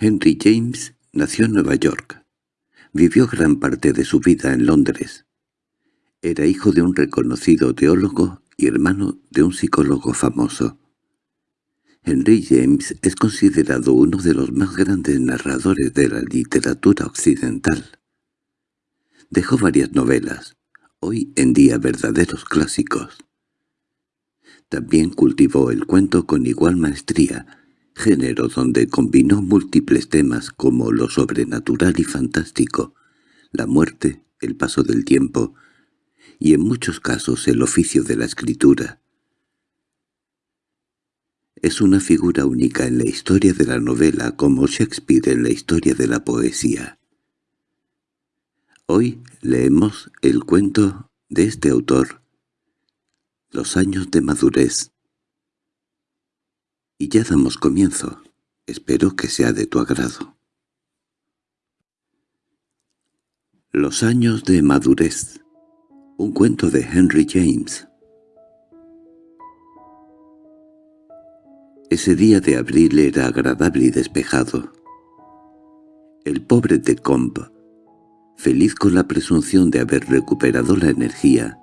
Henry James nació en Nueva York. Vivió gran parte de su vida en Londres. Era hijo de un reconocido teólogo y hermano de un psicólogo famoso. Henry James es considerado uno de los más grandes narradores de la literatura occidental. Dejó varias novelas, hoy en día verdaderos clásicos. También cultivó el cuento con igual maestría, género donde combinó múltiples temas como lo sobrenatural y fantástico, la muerte, el paso del tiempo, y en muchos casos el oficio de la escritura. Es una figura única en la historia de la novela como Shakespeare en la historia de la poesía. Hoy leemos el cuento de este autor, Los años de madurez. Y ya damos comienzo. Espero que sea de tu agrado. Los años de madurez un cuento de Henry James. Ese día de abril era agradable y despejado. El pobre de Comp, feliz con la presunción de haber recuperado la energía,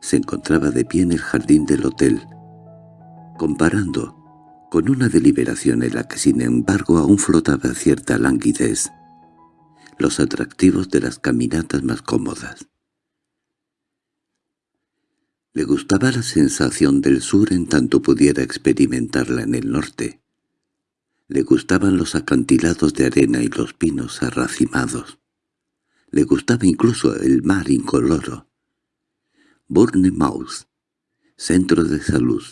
se encontraba de pie en el jardín del hotel, comparando, con una deliberación en la que sin embargo aún flotaba cierta languidez, los atractivos de las caminatas más cómodas. Le gustaba la sensación del sur en tanto pudiera experimentarla en el norte. Le gustaban los acantilados de arena y los pinos arracimados. Le gustaba incluso el mar incoloro. Bournemouth, centro de salud,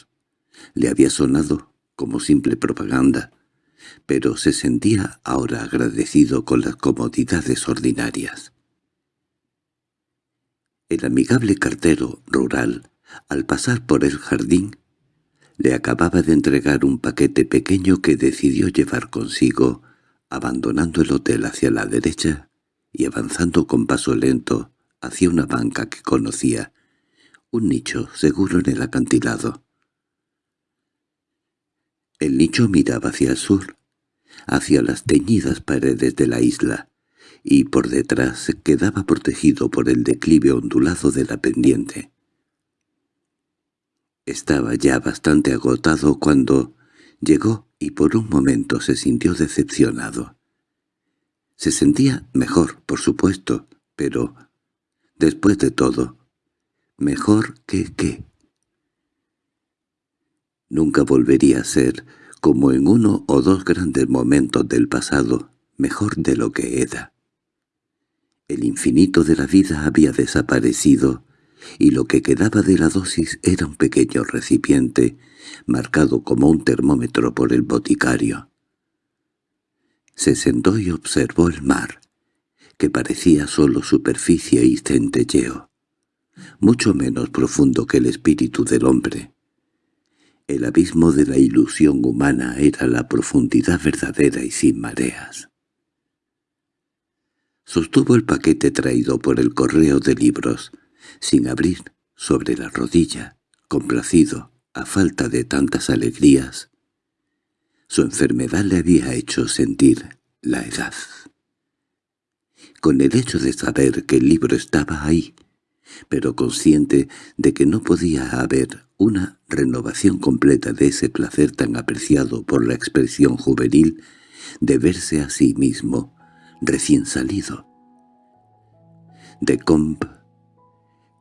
le había sonado como simple propaganda, pero se sentía ahora agradecido con las comodidades ordinarias. El amigable cartero rural, al pasar por el jardín, le acababa de entregar un paquete pequeño que decidió llevar consigo, abandonando el hotel hacia la derecha y avanzando con paso lento hacia una banca que conocía, un nicho seguro en el acantilado. El nicho miraba hacia el sur, hacia las teñidas paredes de la isla, y por detrás quedaba protegido por el declive ondulado de la pendiente. Estaba ya bastante agotado cuando llegó y por un momento se sintió decepcionado. Se sentía mejor, por supuesto, pero, después de todo, ¿mejor que qué? Nunca volvería a ser, como en uno o dos grandes momentos del pasado, mejor de lo que era. El infinito de la vida había desaparecido, y lo que quedaba de la dosis era un pequeño recipiente, marcado como un termómetro por el boticario. Se sentó y observó el mar, que parecía solo superficie y centelleo, mucho menos profundo que el espíritu del hombre. El abismo de la ilusión humana era la profundidad verdadera y sin mareas. Sostuvo el paquete traído por el correo de libros, sin abrir, sobre la rodilla, complacido, a falta de tantas alegrías. Su enfermedad le había hecho sentir la edad. Con el hecho de saber que el libro estaba ahí, pero consciente de que no podía haber una renovación completa de ese placer tan apreciado por la expresión juvenil de verse a sí mismo, recién salido. De Comp,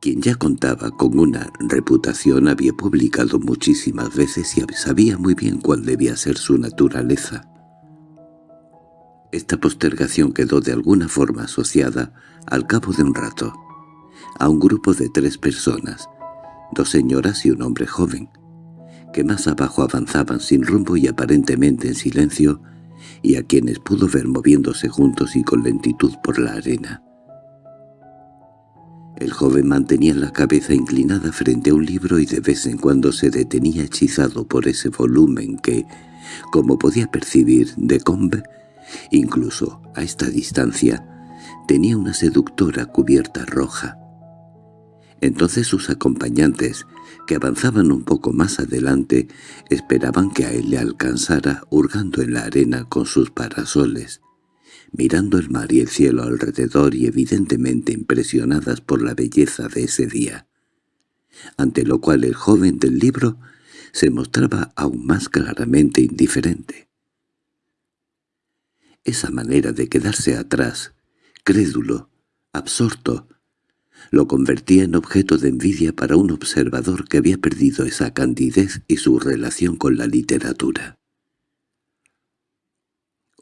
quien ya contaba con una reputación, había publicado muchísimas veces y sabía muy bien cuál debía ser su naturaleza. Esta postergación quedó de alguna forma asociada, al cabo de un rato, a un grupo de tres personas, dos señoras y un hombre joven, que más abajo avanzaban sin rumbo y aparentemente en silencio, y a quienes pudo ver moviéndose juntos y con lentitud por la arena. El joven mantenía la cabeza inclinada frente a un libro y de vez en cuando se detenía hechizado por ese volumen que, como podía percibir de Combe, incluso a esta distancia, tenía una seductora cubierta roja. Entonces sus acompañantes, que avanzaban un poco más adelante, esperaban que a él le alcanzara hurgando en la arena con sus parasoles, mirando el mar y el cielo alrededor y evidentemente impresionadas por la belleza de ese día. Ante lo cual el joven del libro se mostraba aún más claramente indiferente. Esa manera de quedarse atrás, crédulo, absorto, lo convertía en objeto de envidia para un observador que había perdido esa candidez y su relación con la literatura.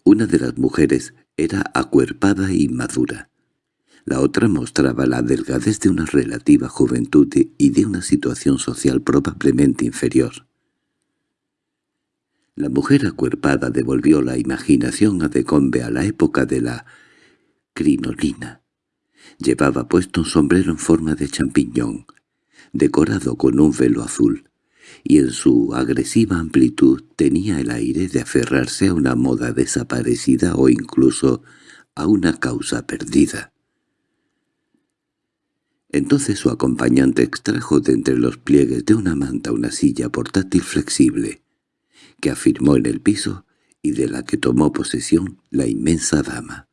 Una de las mujeres era acuerpada y madura. La otra mostraba la delgadez de una relativa juventud y de una situación social probablemente inferior. La mujer acuerpada devolvió la imaginación a Decombe a la época de la crinolina. Llevaba puesto un sombrero en forma de champiñón, decorado con un velo azul, y en su agresiva amplitud tenía el aire de aferrarse a una moda desaparecida o incluso a una causa perdida. Entonces su acompañante extrajo de entre los pliegues de una manta una silla portátil flexible, que afirmó en el piso y de la que tomó posesión la inmensa dama.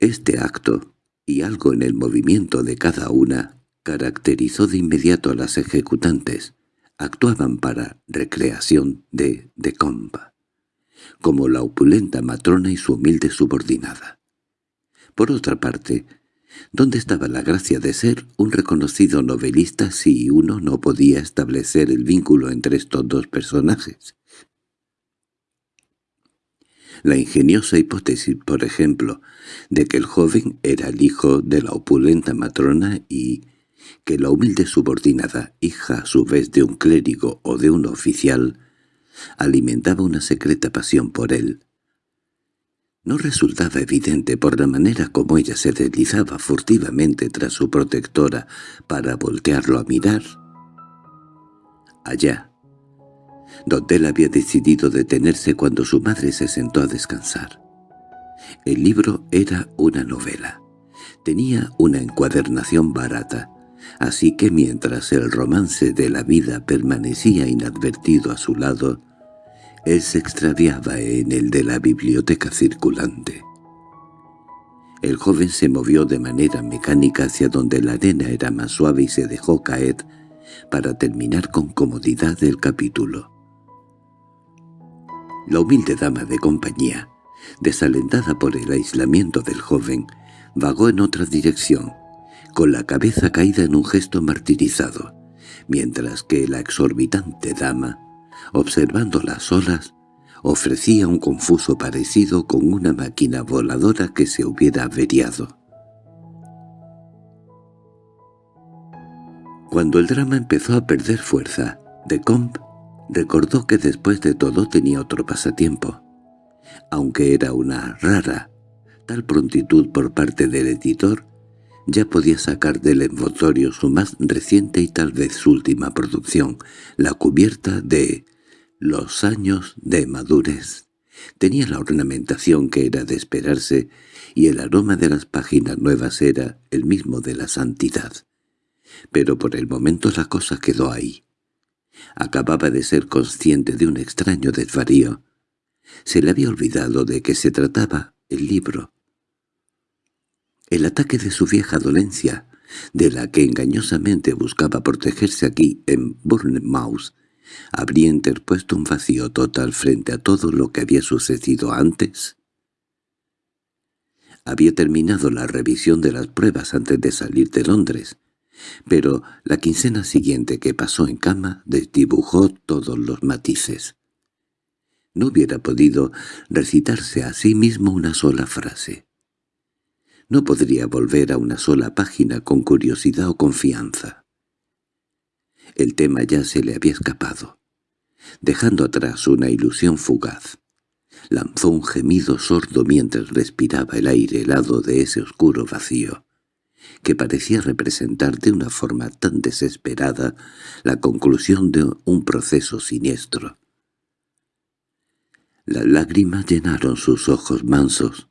Este acto, y algo en el movimiento de cada una, caracterizó de inmediato a las ejecutantes. Actuaban para recreación de de compa, como la opulenta matrona y su humilde subordinada. Por otra parte, ¿dónde estaba la gracia de ser un reconocido novelista si uno no podía establecer el vínculo entre estos dos personajes? La ingeniosa hipótesis, por ejemplo, de que el joven era el hijo de la opulenta matrona y que la humilde subordinada, hija a su vez de un clérigo o de un oficial, alimentaba una secreta pasión por él. No resultaba evidente por la manera como ella se deslizaba furtivamente tras su protectora para voltearlo a mirar. Allá, donde él había decidido detenerse cuando su madre se sentó a descansar. El libro era una novela. Tenía una encuadernación barata, así que mientras el romance de la vida permanecía inadvertido a su lado, él se extraviaba en el de la biblioteca circulante. El joven se movió de manera mecánica hacia donde la arena era más suave y se dejó caer para terminar con comodidad el capítulo. La humilde dama de compañía, desalentada por el aislamiento del joven, vagó en otra dirección, con la cabeza caída en un gesto martirizado, mientras que la exorbitante dama, observando las olas, ofrecía un confuso parecido con una máquina voladora que se hubiera averiado. Cuando el drama empezó a perder fuerza, de Comp Recordó que después de todo tenía otro pasatiempo. Aunque era una rara, tal prontitud por parte del editor, ya podía sacar del envoltorio su más reciente y tal vez su última producción, la cubierta de «Los años de madurez». Tenía la ornamentación que era de esperarse y el aroma de las páginas nuevas era el mismo de la santidad. Pero por el momento la cosa quedó ahí. Acababa de ser consciente de un extraño desvarío. Se le había olvidado de que se trataba el libro. El ataque de su vieja dolencia, de la que engañosamente buscaba protegerse aquí en Bournemouth, habría interpuesto un vacío total frente a todo lo que había sucedido antes. Había terminado la revisión de las pruebas antes de salir de Londres, pero la quincena siguiente que pasó en cama desdibujó todos los matices. No hubiera podido recitarse a sí mismo una sola frase. No podría volver a una sola página con curiosidad o confianza. El tema ya se le había escapado, dejando atrás una ilusión fugaz. Lanzó un gemido sordo mientras respiraba el aire helado de ese oscuro vacío que parecía representar de una forma tan desesperada la conclusión de un proceso siniestro. Las lágrimas llenaron sus ojos mansos.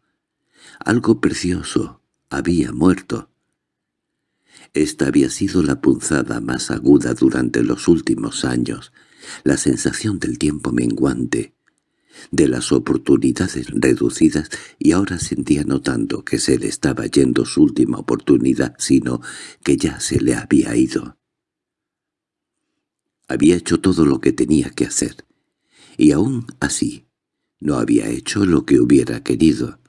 Algo precioso había muerto, Esta había sido la punzada más aguda durante los últimos años, la sensación del tiempo menguante, de las oportunidades reducidas y ahora sentía no tanto que se le estaba yendo su última oportunidad, sino que ya se le había ido. Había hecho todo lo que tenía que hacer, y aún así no había hecho lo que hubiera querido.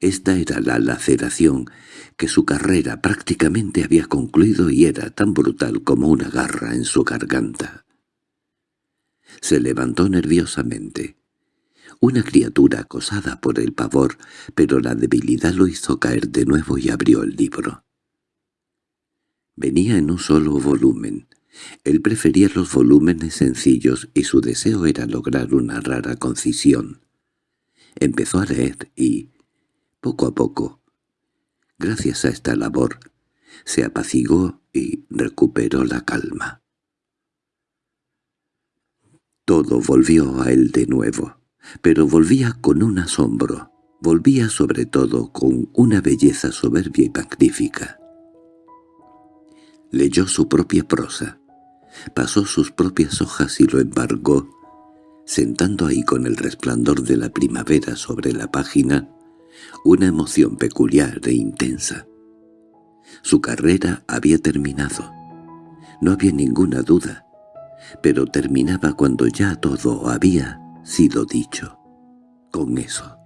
Esta era la laceración, que su carrera prácticamente había concluido y era tan brutal como una garra en su garganta. Se levantó nerviosamente. Una criatura acosada por el pavor, pero la debilidad lo hizo caer de nuevo y abrió el libro. Venía en un solo volumen. Él prefería los volúmenes sencillos y su deseo era lograr una rara concisión. Empezó a leer y, poco a poco, gracias a esta labor, se apaciguó y recuperó la calma. Todo volvió a él de nuevo, pero volvía con un asombro, volvía sobre todo con una belleza soberbia y magnífica. Leyó su propia prosa, pasó sus propias hojas y lo embargó, sentando ahí con el resplandor de la primavera sobre la página, una emoción peculiar e intensa. Su carrera había terminado. No había ninguna duda pero terminaba cuando ya todo había sido dicho. Con eso.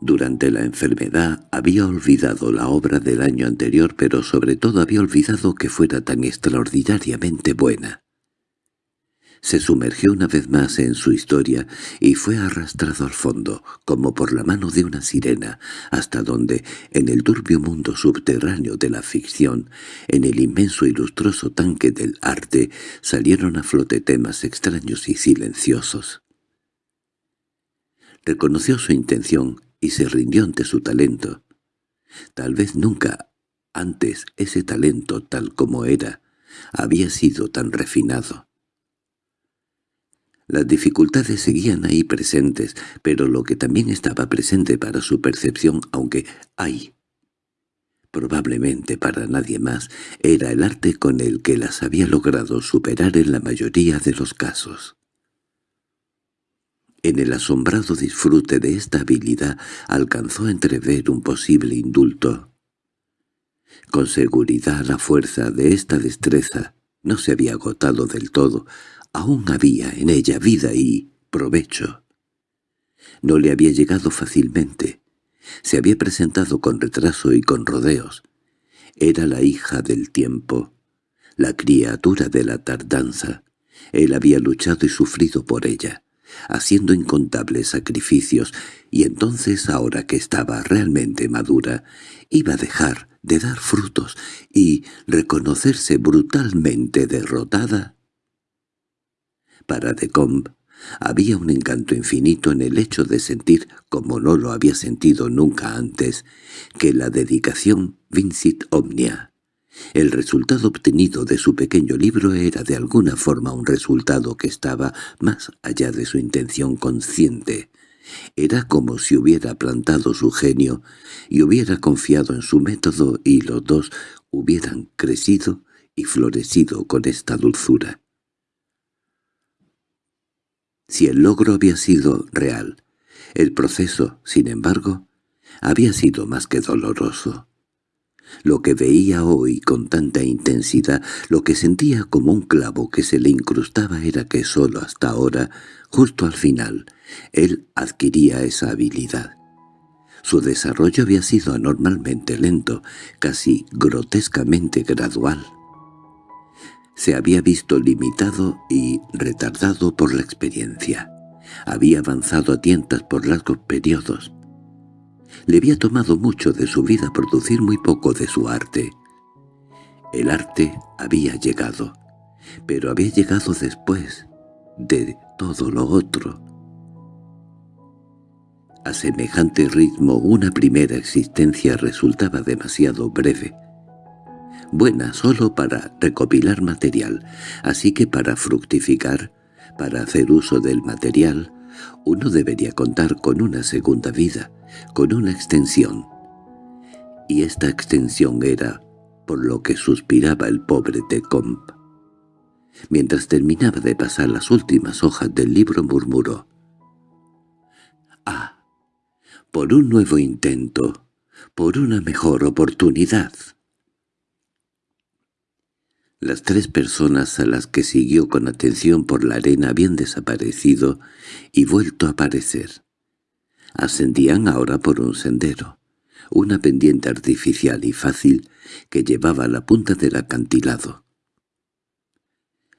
Durante la enfermedad había olvidado la obra del año anterior, pero sobre todo había olvidado que fuera tan extraordinariamente buena. Se sumergió una vez más en su historia y fue arrastrado al fondo, como por la mano de una sirena, hasta donde, en el turbio mundo subterráneo de la ficción, en el inmenso y lustroso tanque del arte, salieron a flote temas extraños y silenciosos. Reconoció su intención y se rindió ante su talento. Tal vez nunca antes ese talento tal como era había sido tan refinado. Las dificultades seguían ahí presentes, pero lo que también estaba presente para su percepción, aunque hay, probablemente para nadie más, era el arte con el que las había logrado superar en la mayoría de los casos. En el asombrado disfrute de esta habilidad alcanzó a entrever un posible indulto. Con seguridad la fuerza de esta destreza no se había agotado del todo, Aún había en ella vida y provecho. No le había llegado fácilmente. Se había presentado con retraso y con rodeos. Era la hija del tiempo, la criatura de la tardanza. Él había luchado y sufrido por ella, haciendo incontables sacrificios, y entonces, ahora que estaba realmente madura, iba a dejar de dar frutos y reconocerse brutalmente derrotada. Para Decombe había un encanto infinito en el hecho de sentir, como no lo había sentido nunca antes, que la dedicación vincit omnia. El resultado obtenido de su pequeño libro era de alguna forma un resultado que estaba más allá de su intención consciente. Era como si hubiera plantado su genio y hubiera confiado en su método y los dos hubieran crecido y florecido con esta dulzura. Si el logro había sido real, el proceso, sin embargo, había sido más que doloroso. Lo que veía hoy con tanta intensidad, lo que sentía como un clavo que se le incrustaba era que sólo hasta ahora, justo al final, él adquiría esa habilidad. Su desarrollo había sido anormalmente lento, casi grotescamente gradual se había visto limitado y retardado por la experiencia. Había avanzado a tientas por largos periodos. Le había tomado mucho de su vida producir muy poco de su arte. El arte había llegado, pero había llegado después de todo lo otro. A semejante ritmo una primera existencia resultaba demasiado breve, buena solo para recopilar material, así que para fructificar, para hacer uso del material, uno debería contar con una segunda vida, con una extensión. y esta extensión era por lo que suspiraba el pobre Tecomp. Mientras terminaba de pasar las últimas hojas del libro murmuró. «Ah, por un nuevo intento, por una mejor oportunidad». Las tres personas a las que siguió con atención por la arena habían desaparecido y vuelto a aparecer. Ascendían ahora por un sendero, una pendiente artificial y fácil que llevaba a la punta del acantilado.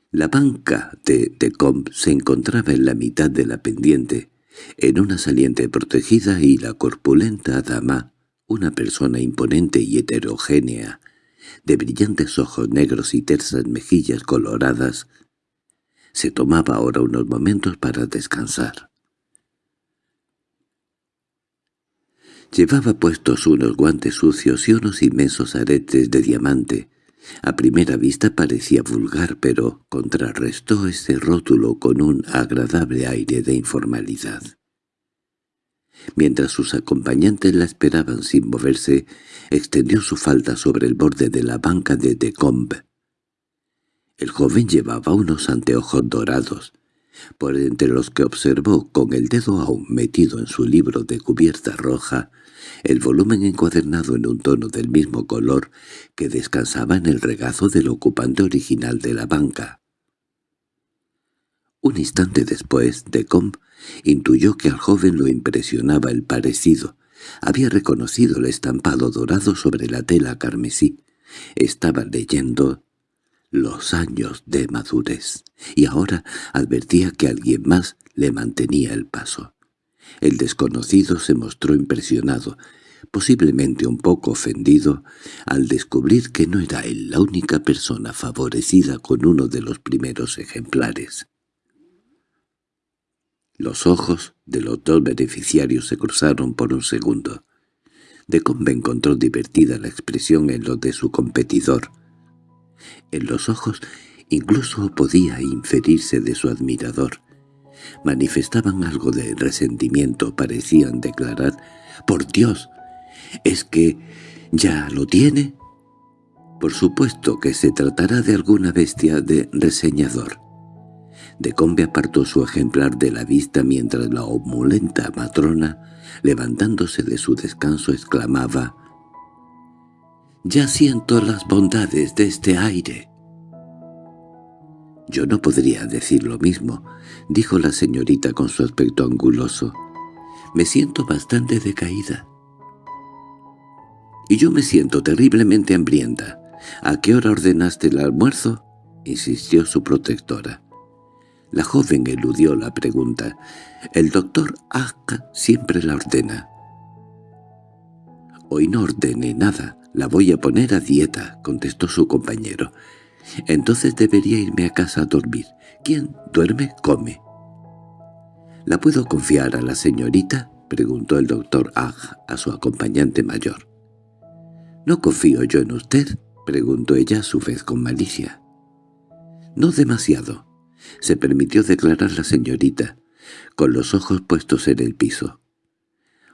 La banca de Tecombe se encontraba en la mitad de la pendiente, en una saliente protegida y la corpulenta dama, una persona imponente y heterogénea, de brillantes ojos negros y tersas mejillas coloradas, se tomaba ahora unos momentos para descansar. Llevaba puestos unos guantes sucios y unos inmensos aretes de diamante. A primera vista parecía vulgar, pero contrarrestó ese rótulo con un agradable aire de informalidad. Mientras sus acompañantes la esperaban sin moverse, extendió su falda sobre el borde de la banca de Decombe. El joven llevaba unos anteojos dorados, por entre los que observó con el dedo aún metido en su libro de cubierta roja el volumen encuadernado en un tono del mismo color que descansaba en el regazo del ocupante original de la banca. Un instante después, Decombe intuyó que al joven lo impresionaba el parecido. Había reconocido el estampado dorado sobre la tela carmesí. Estaba leyendo los años de madurez, y ahora advertía que alguien más le mantenía el paso. El desconocido se mostró impresionado, posiblemente un poco ofendido, al descubrir que no era él la única persona favorecida con uno de los primeros ejemplares. Los ojos de los dos beneficiarios se cruzaron por un segundo. Decombe encontró divertida la expresión en lo de su competidor. En los ojos incluso podía inferirse de su admirador. Manifestaban algo de resentimiento, parecían declarar «¡Por Dios! ¿Es que ya lo tiene?» Por supuesto que se tratará de alguna bestia de reseñador. Decombe apartó su ejemplar de la vista mientras la opulenta matrona, levantándose de su descanso, exclamaba «Ya siento las bondades de este aire». «Yo no podría decir lo mismo», dijo la señorita con su aspecto anguloso. «Me siento bastante decaída». «Y yo me siento terriblemente hambrienta. ¿A qué hora ordenaste el almuerzo?» insistió su protectora. La joven eludió la pregunta. El doctor Akka siempre la ordena. «Hoy no ordene nada, la voy a poner a dieta», contestó su compañero. «Entonces debería irme a casa a dormir. ¿Quién duerme, come». «¿La puedo confiar a la señorita?» preguntó el doctor Ag a su acompañante mayor. «¿No confío yo en usted?» preguntó ella a su vez con malicia. «No demasiado se permitió declarar la señorita, con los ojos puestos en el piso.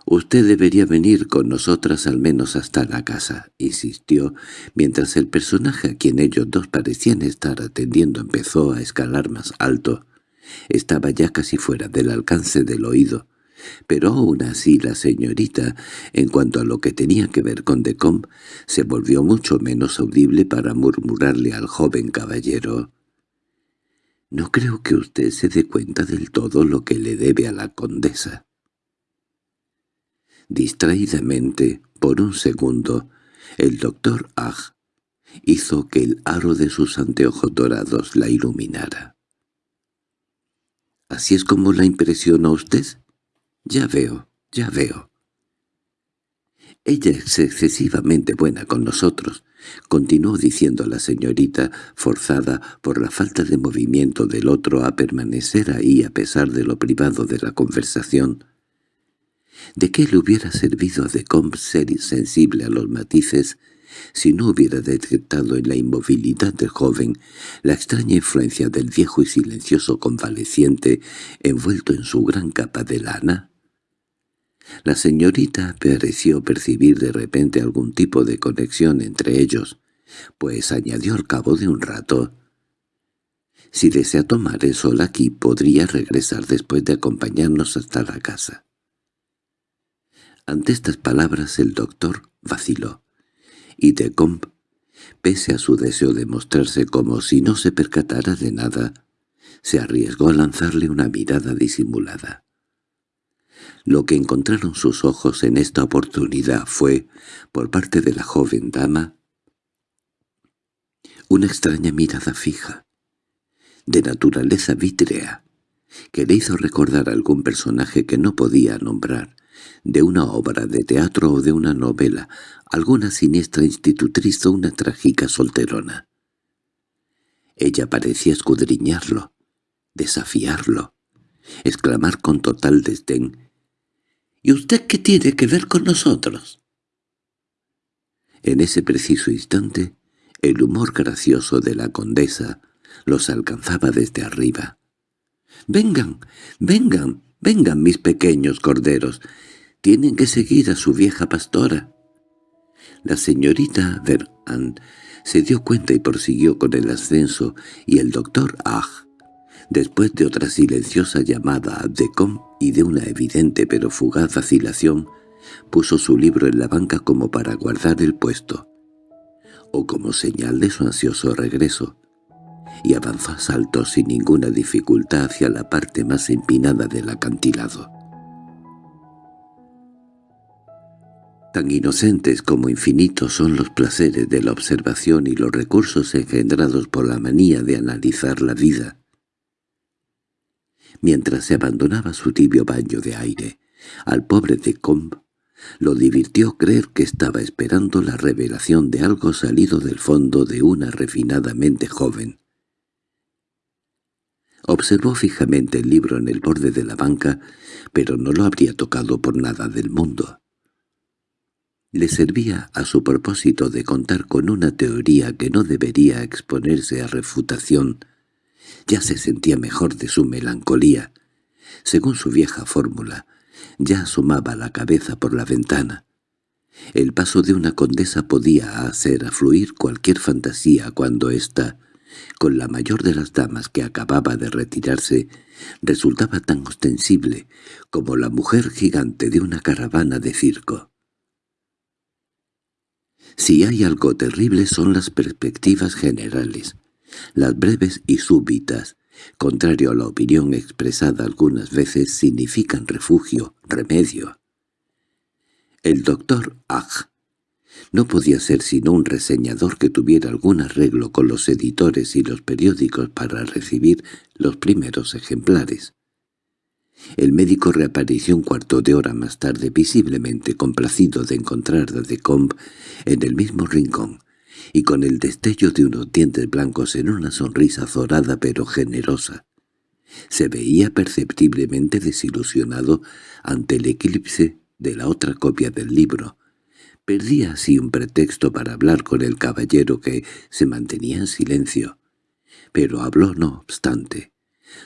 «Usted debería venir con nosotras al menos hasta la casa», insistió, mientras el personaje a quien ellos dos parecían estar atendiendo empezó a escalar más alto. Estaba ya casi fuera del alcance del oído, pero aún así la señorita, en cuanto a lo que tenía que ver con Decombe, se volvió mucho menos audible para murmurarle al joven caballero. No creo que usted se dé cuenta del todo lo que le debe a la condesa. Distraídamente, por un segundo, el doctor Ag hizo que el aro de sus anteojos dorados la iluminara. —¿Así es como la impresiona usted? Ya veo, ya veo. Ella es excesivamente buena con nosotros, Continuó diciendo la señorita, forzada por la falta de movimiento del otro a permanecer ahí a pesar de lo privado de la conversación. ¿De qué le hubiera servido a Decombe ser insensible a los matices si no hubiera detectado en la inmovilidad del joven la extraña influencia del viejo y silencioso convaleciente envuelto en su gran capa de lana? La señorita pareció percibir de repente algún tipo de conexión entre ellos, pues añadió al cabo de un rato, «Si desea tomar el sol aquí, podría regresar después de acompañarnos hasta la casa». Ante estas palabras el doctor vaciló, y Decombe, pese a su deseo de mostrarse como si no se percatara de nada, se arriesgó a lanzarle una mirada disimulada. Lo que encontraron sus ojos en esta oportunidad fue, por parte de la joven dama, una extraña mirada fija, de naturaleza vítrea, que le hizo recordar a algún personaje que no podía nombrar, de una obra de teatro o de una novela, alguna siniestra institutriz o una trágica solterona. Ella parecía escudriñarlo, desafiarlo, exclamar con total desdén, ¿Y usted qué tiene que ver con nosotros? En ese preciso instante, el humor gracioso de la condesa los alcanzaba desde arriba. «Vengan, vengan, vengan mis pequeños corderos, tienen que seguir a su vieja pastora». La señorita Verán se dio cuenta y prosiguió con el ascenso, y el doctor Ag Después de otra silenciosa llamada de Com y de una evidente pero fugaz vacilación, puso su libro en la banca como para guardar el puesto, o como señal de su ansioso regreso, y avanzó a saltos sin ninguna dificultad hacia la parte más empinada del acantilado. Tan inocentes como infinitos son los placeres de la observación y los recursos engendrados por la manía de analizar la vida, Mientras se abandonaba su tibio baño de aire, al pobre de Combe lo divirtió creer que estaba esperando la revelación de algo salido del fondo de una refinadamente joven. Observó fijamente el libro en el borde de la banca, pero no lo habría tocado por nada del mundo. Le servía a su propósito de contar con una teoría que no debería exponerse a refutación, ya se sentía mejor de su melancolía. Según su vieja fórmula, ya asomaba la cabeza por la ventana. El paso de una condesa podía hacer afluir cualquier fantasía cuando ésta, con la mayor de las damas que acababa de retirarse, resultaba tan ostensible como la mujer gigante de una caravana de circo. Si hay algo terrible son las perspectivas generales las breves y súbitas, contrario a la opinión expresada algunas veces, significan refugio, remedio. El doctor Ag no podía ser sino un reseñador que tuviera algún arreglo con los editores y los periódicos para recibir los primeros ejemplares. El médico reapareció un cuarto de hora más tarde visiblemente complacido de encontrar a Decombe en el mismo rincón, y con el destello de unos dientes blancos en una sonrisa azorada pero generosa. Se veía perceptiblemente desilusionado ante el eclipse de la otra copia del libro. Perdía así un pretexto para hablar con el caballero que se mantenía en silencio. Pero habló no obstante.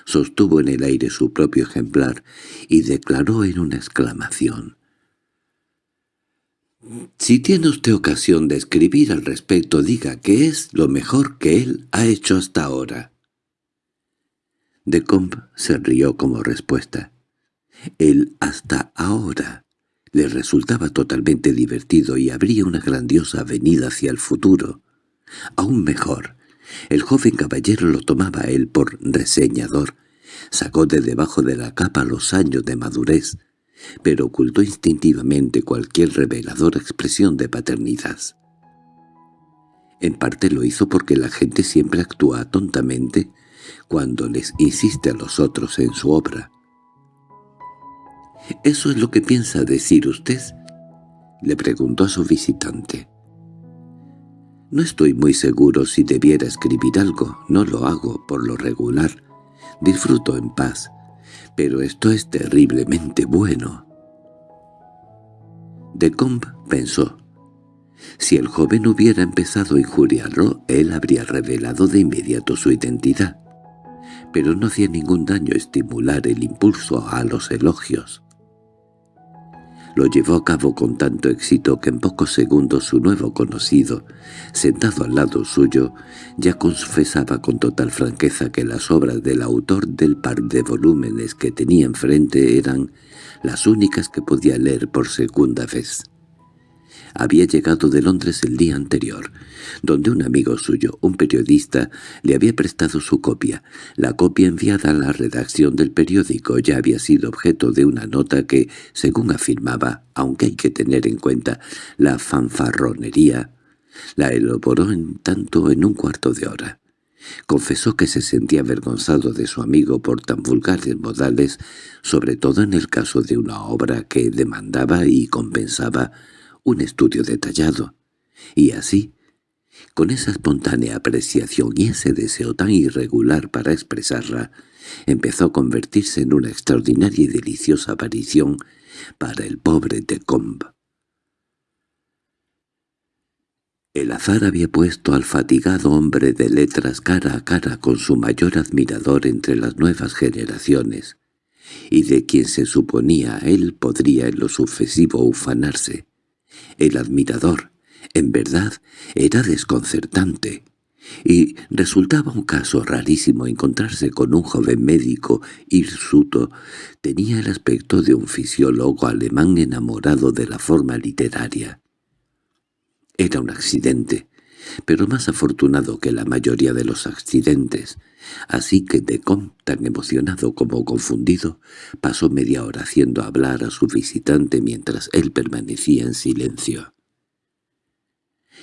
Sostuvo en el aire su propio ejemplar y declaró en una exclamación. Si tiene usted ocasión de escribir al respecto, diga que es lo mejor que él ha hecho hasta ahora. De Comp se rió como respuesta. El hasta ahora le resultaba totalmente divertido y abría una grandiosa avenida hacia el futuro. Aún mejor, el joven caballero lo tomaba él por reseñador, sacó de debajo de la capa los años de madurez, pero ocultó instintivamente cualquier reveladora expresión de paternidad. En parte lo hizo porque la gente siempre actúa tontamente cuando les insiste a los otros en su obra. —¿Eso es lo que piensa decir usted? —le preguntó a su visitante. —No estoy muy seguro si debiera escribir algo, no lo hago por lo regular. Disfruto en paz, pero esto es terriblemente bueno. Decombe pensó. Si el joven hubiera empezado a injuriarlo, él habría revelado de inmediato su identidad. Pero no hacía ningún daño estimular el impulso a los elogios. Lo llevó a cabo con tanto éxito que en pocos segundos su nuevo conocido, sentado al lado suyo, ya confesaba con total franqueza que las obras del autor del par de volúmenes que tenía enfrente eran las únicas que podía leer por segunda vez. Había llegado de Londres el día anterior, donde un amigo suyo, un periodista, le había prestado su copia. La copia enviada a la redacción del periódico ya había sido objeto de una nota que, según afirmaba, aunque hay que tener en cuenta la fanfarronería, la elaboró en tanto en un cuarto de hora. Confesó que se sentía avergonzado de su amigo por tan vulgares modales, sobre todo en el caso de una obra que demandaba y compensaba un estudio detallado. Y así, con esa espontánea apreciación y ese deseo tan irregular para expresarla, empezó a convertirse en una extraordinaria y deliciosa aparición para el pobre de Combe. El azar había puesto al fatigado hombre de letras cara a cara con su mayor admirador entre las nuevas generaciones, y de quien se suponía él podría en lo sucesivo ufanarse. El admirador, en verdad, era desconcertante, y resultaba un caso rarísimo encontrarse con un joven médico hirsuto. Tenía el aspecto de un fisiólogo alemán enamorado de la forma literaria. Era un accidente, pero más afortunado que la mayoría de los accidentes, así que Decom, tan emocionado como confundido, pasó media hora haciendo hablar a su visitante mientras él permanecía en silencio.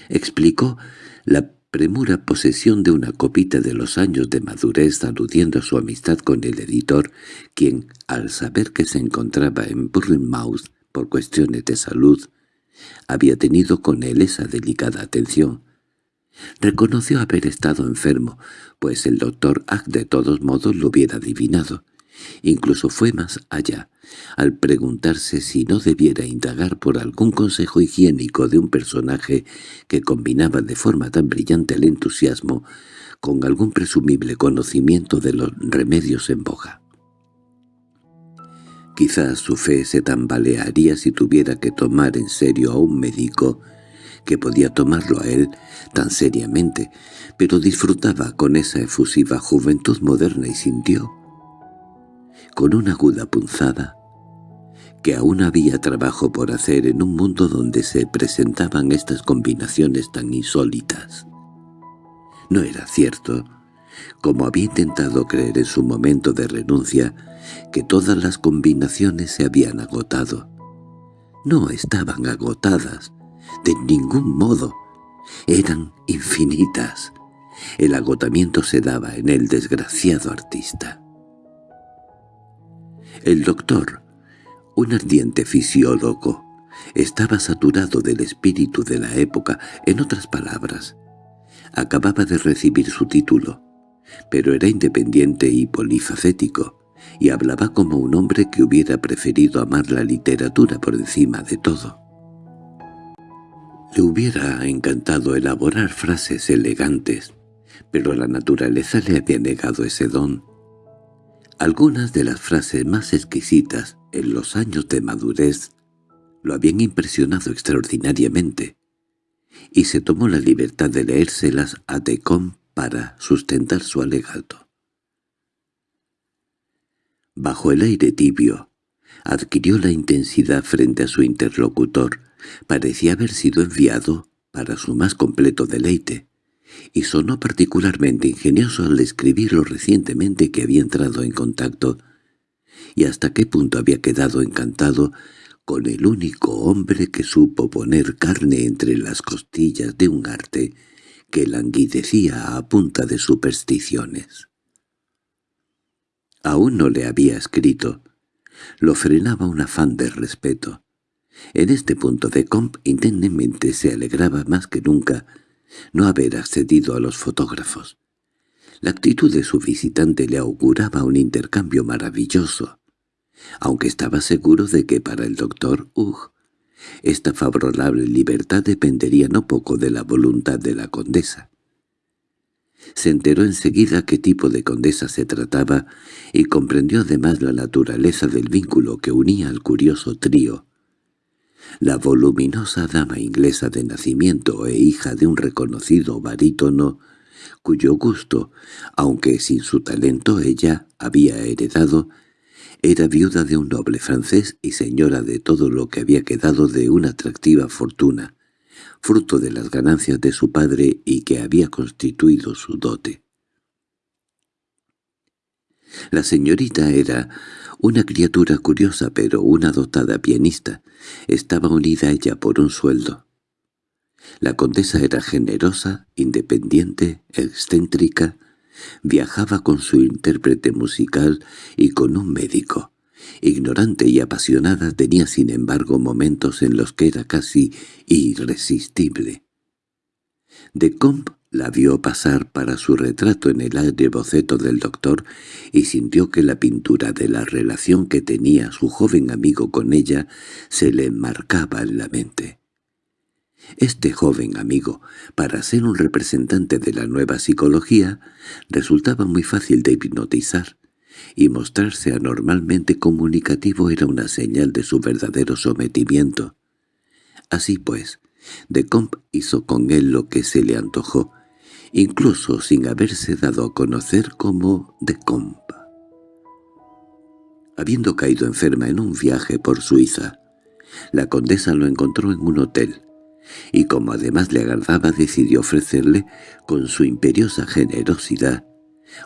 Explicó la premura posesión de una copita de los años de madurez aludiendo a su amistad con el editor, quien, al saber que se encontraba en Bournemouth por cuestiones de salud, había tenido con él esa delicada atención, Reconoció haber estado enfermo, pues el doctor Ack de todos modos lo hubiera adivinado. Incluso fue más allá, al preguntarse si no debiera indagar por algún consejo higiénico de un personaje que combinaba de forma tan brillante el entusiasmo con algún presumible conocimiento de los remedios en boga. Quizás su fe se tambalearía si tuviera que tomar en serio a un médico que podía tomarlo a él tan seriamente, pero disfrutaba con esa efusiva juventud moderna y sintió, con una aguda punzada, que aún había trabajo por hacer en un mundo donde se presentaban estas combinaciones tan insólitas. No era cierto, como había intentado creer en su momento de renuncia, que todas las combinaciones se habían agotado. No estaban agotadas, de ningún modo. Eran infinitas. El agotamiento se daba en el desgraciado artista. El doctor, un ardiente fisiólogo, estaba saturado del espíritu de la época, en otras palabras. Acababa de recibir su título, pero era independiente y polifacético, y hablaba como un hombre que hubiera preferido amar la literatura por encima de todo. Le hubiera encantado elaborar frases elegantes, pero la naturaleza le había negado ese don. Algunas de las frases más exquisitas en los años de madurez lo habían impresionado extraordinariamente, y se tomó la libertad de leérselas a Decom para sustentar su alegato. Bajo el aire tibio, adquirió la intensidad frente a su interlocutor, parecía haber sido enviado para su más completo deleite, y sonó particularmente ingenioso al describir lo recientemente que había entrado en contacto y hasta qué punto había quedado encantado con el único hombre que supo poner carne entre las costillas de un arte que languidecía a punta de supersticiones. Aún no le había escrito. Lo frenaba un afán de respeto. En este punto de Comp intensamente se alegraba más que nunca no haber accedido a los fotógrafos. La actitud de su visitante le auguraba un intercambio maravilloso, aunque estaba seguro de que para el doctor Hugh esta favorable libertad dependería no poco de la voluntad de la condesa. Se enteró enseguida qué tipo de condesa se trataba y comprendió además la naturaleza del vínculo que unía al curioso trío La voluminosa dama inglesa de nacimiento e hija de un reconocido barítono, cuyo gusto, aunque sin su talento ella había heredado, era viuda de un noble francés y señora de todo lo que había quedado de una atractiva fortuna, fruto de las ganancias de su padre y que había constituido su dote. La señorita era una criatura curiosa pero una dotada pianista. Estaba unida a ella por un sueldo. La condesa era generosa, independiente, excéntrica, viajaba con su intérprete musical y con un médico. Ignorante y apasionada tenía sin embargo momentos en los que era casi irresistible. De Comp la vio pasar para su retrato en el aire boceto del doctor y sintió que la pintura de la relación que tenía su joven amigo con ella se le enmarcaba en la mente. Este joven amigo, para ser un representante de la nueva psicología, resultaba muy fácil de hipnotizar, y mostrarse anormalmente comunicativo era una señal de su verdadero sometimiento. Así pues, de Comp hizo con él lo que se le antojó, incluso sin haberse dado a conocer como de Comp. Habiendo caído enferma en un viaje por Suiza, la condesa lo encontró en un hotel, y como además le agradaba decidió ofrecerle, con su imperiosa generosidad,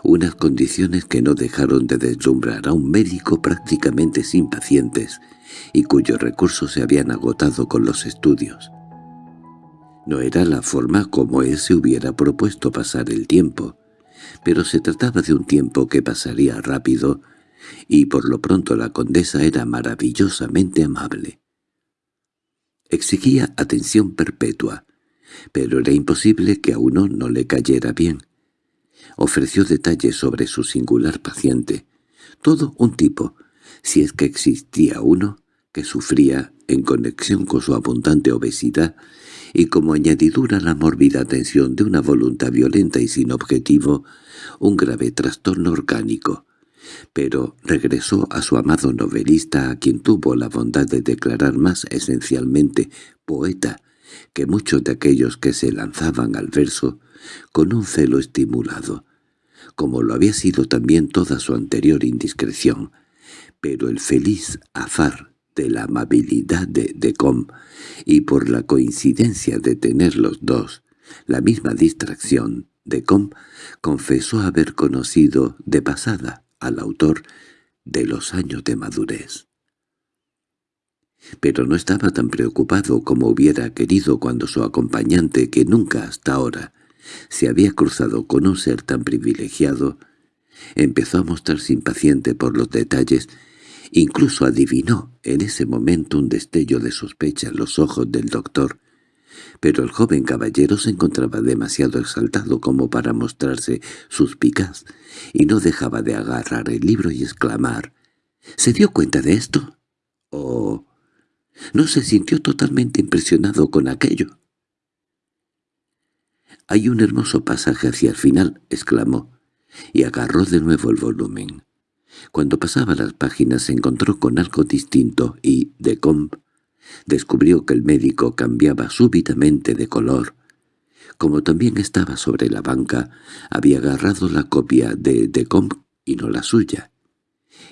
unas condiciones que no dejaron de deslumbrar a un médico prácticamente sin pacientes y cuyos recursos se habían agotado con los estudios. No era la forma como él se hubiera propuesto pasar el tiempo, pero se trataba de un tiempo que pasaría rápido, y por lo pronto la condesa era maravillosamente amable. Exigía atención perpetua, pero era imposible que a uno no le cayera bien. Ofreció detalles sobre su singular paciente, todo un tipo, si es que existía uno, que sufría, en conexión con su abundante obesidad, y como añadidura la mórbida tensión de una voluntad violenta y sin objetivo, un grave trastorno orgánico, pero regresó a su amado novelista a quien tuvo la bondad de declarar más esencialmente poeta que muchos de aquellos que se lanzaban al verso con un celo estimulado, como lo había sido también toda su anterior indiscreción, pero el feliz afar de la amabilidad de Decom y por la coincidencia de tener los dos la misma distracción, Decom confesó haber conocido de pasada al autor de los años de madurez. Pero no estaba tan preocupado como hubiera querido cuando su acompañante, que nunca hasta ahora se había cruzado con un ser tan privilegiado, empezó a mostrarse impaciente por los detalles, incluso adivinó en ese momento un destello de sospecha en los ojos del doctor, pero el joven caballero se encontraba demasiado exaltado como para mostrarse suspicaz, y no dejaba de agarrar el libro y exclamar «¿Se dio cuenta de esto?» o «¿No se sintió totalmente impresionado con aquello?» «Hay un hermoso pasaje hacia el final», exclamó, y agarró de nuevo el volumen. Cuando pasaba las páginas se encontró con algo distinto y, de comp, Descubrió que el médico cambiaba súbitamente de color. Como también estaba sobre la banca, había agarrado la copia de Decomp y no la suya.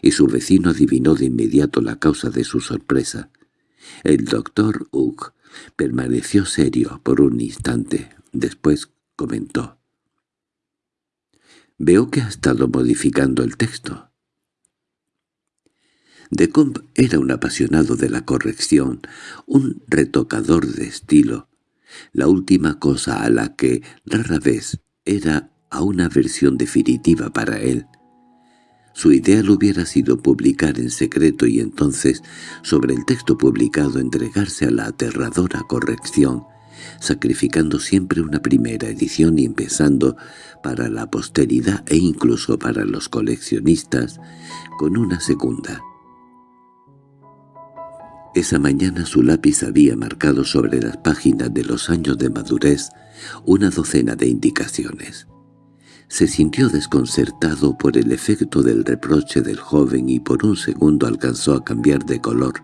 Y su vecino adivinó de inmediato la causa de su sorpresa. El doctor Hugh permaneció serio por un instante. Después comentó. «Veo que ha estado modificando el texto». De Comp era un apasionado de la corrección, un retocador de estilo. La última cosa a la que rara vez era a una versión definitiva para él. Su ideal hubiera sido publicar en secreto y entonces, sobre el texto publicado, entregarse a la aterradora corrección, sacrificando siempre una primera edición y empezando, para la posteridad e incluso para los coleccionistas, con una segunda. Esa mañana su lápiz había marcado sobre las páginas de los años de madurez una docena de indicaciones. Se sintió desconcertado por el efecto del reproche del joven y por un segundo alcanzó a cambiar de color.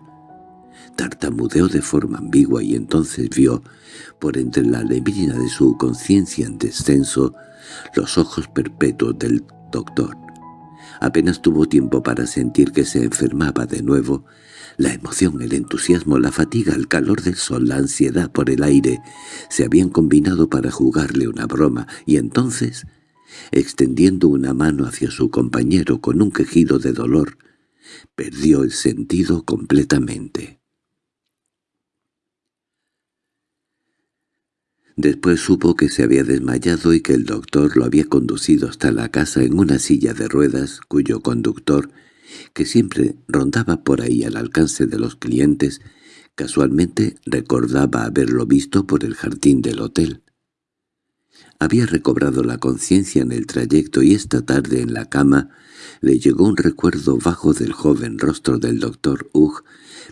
Tartamudeó de forma ambigua y entonces vio, por entre la neblina de su conciencia en descenso, los ojos perpetuos del doctor. Apenas tuvo tiempo para sentir que se enfermaba de nuevo. La emoción, el entusiasmo, la fatiga, el calor del sol, la ansiedad por el aire, se habían combinado para jugarle una broma, y entonces, extendiendo una mano hacia su compañero con un quejido de dolor, perdió el sentido completamente. Después supo que se había desmayado y que el doctor lo había conducido hasta la casa en una silla de ruedas, cuyo conductor, que siempre rondaba por ahí al alcance de los clientes, casualmente recordaba haberlo visto por el jardín del hotel. Había recobrado la conciencia en el trayecto y esta tarde en la cama le llegó un recuerdo bajo del joven rostro del doctor Hugh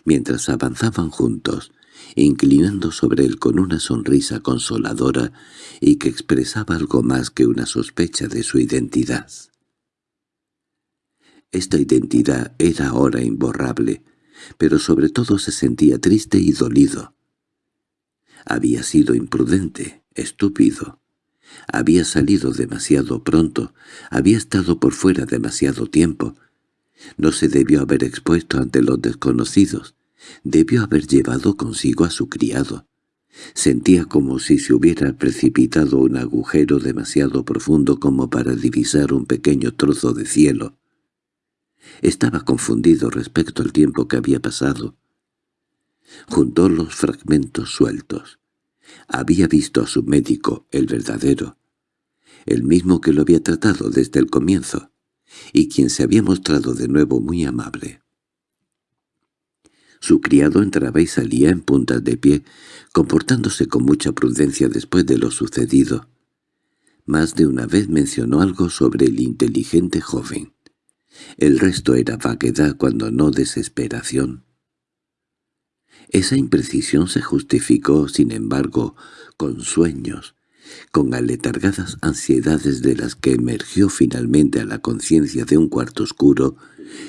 mientras avanzaban juntos, inclinando sobre él con una sonrisa consoladora y que expresaba algo más que una sospecha de su identidad. Esta identidad era ahora imborrable, pero sobre todo se sentía triste y dolido. Había sido imprudente, estúpido. Había salido demasiado pronto, había estado por fuera demasiado tiempo. No se debió haber expuesto ante los desconocidos, Debió haber llevado consigo a su criado. Sentía como si se hubiera precipitado un agujero demasiado profundo como para divisar un pequeño trozo de cielo. Estaba confundido respecto al tiempo que había pasado. Juntó los fragmentos sueltos. Había visto a su médico, el verdadero, el mismo que lo había tratado desde el comienzo, y quien se había mostrado de nuevo muy amable. Su criado entraba y salía en puntas de pie, comportándose con mucha prudencia después de lo sucedido. Más de una vez mencionó algo sobre el inteligente joven. El resto era vaguedad cuando no desesperación. Esa imprecisión se justificó, sin embargo, con sueños, con aletargadas ansiedades de las que emergió finalmente a la conciencia de un cuarto oscuro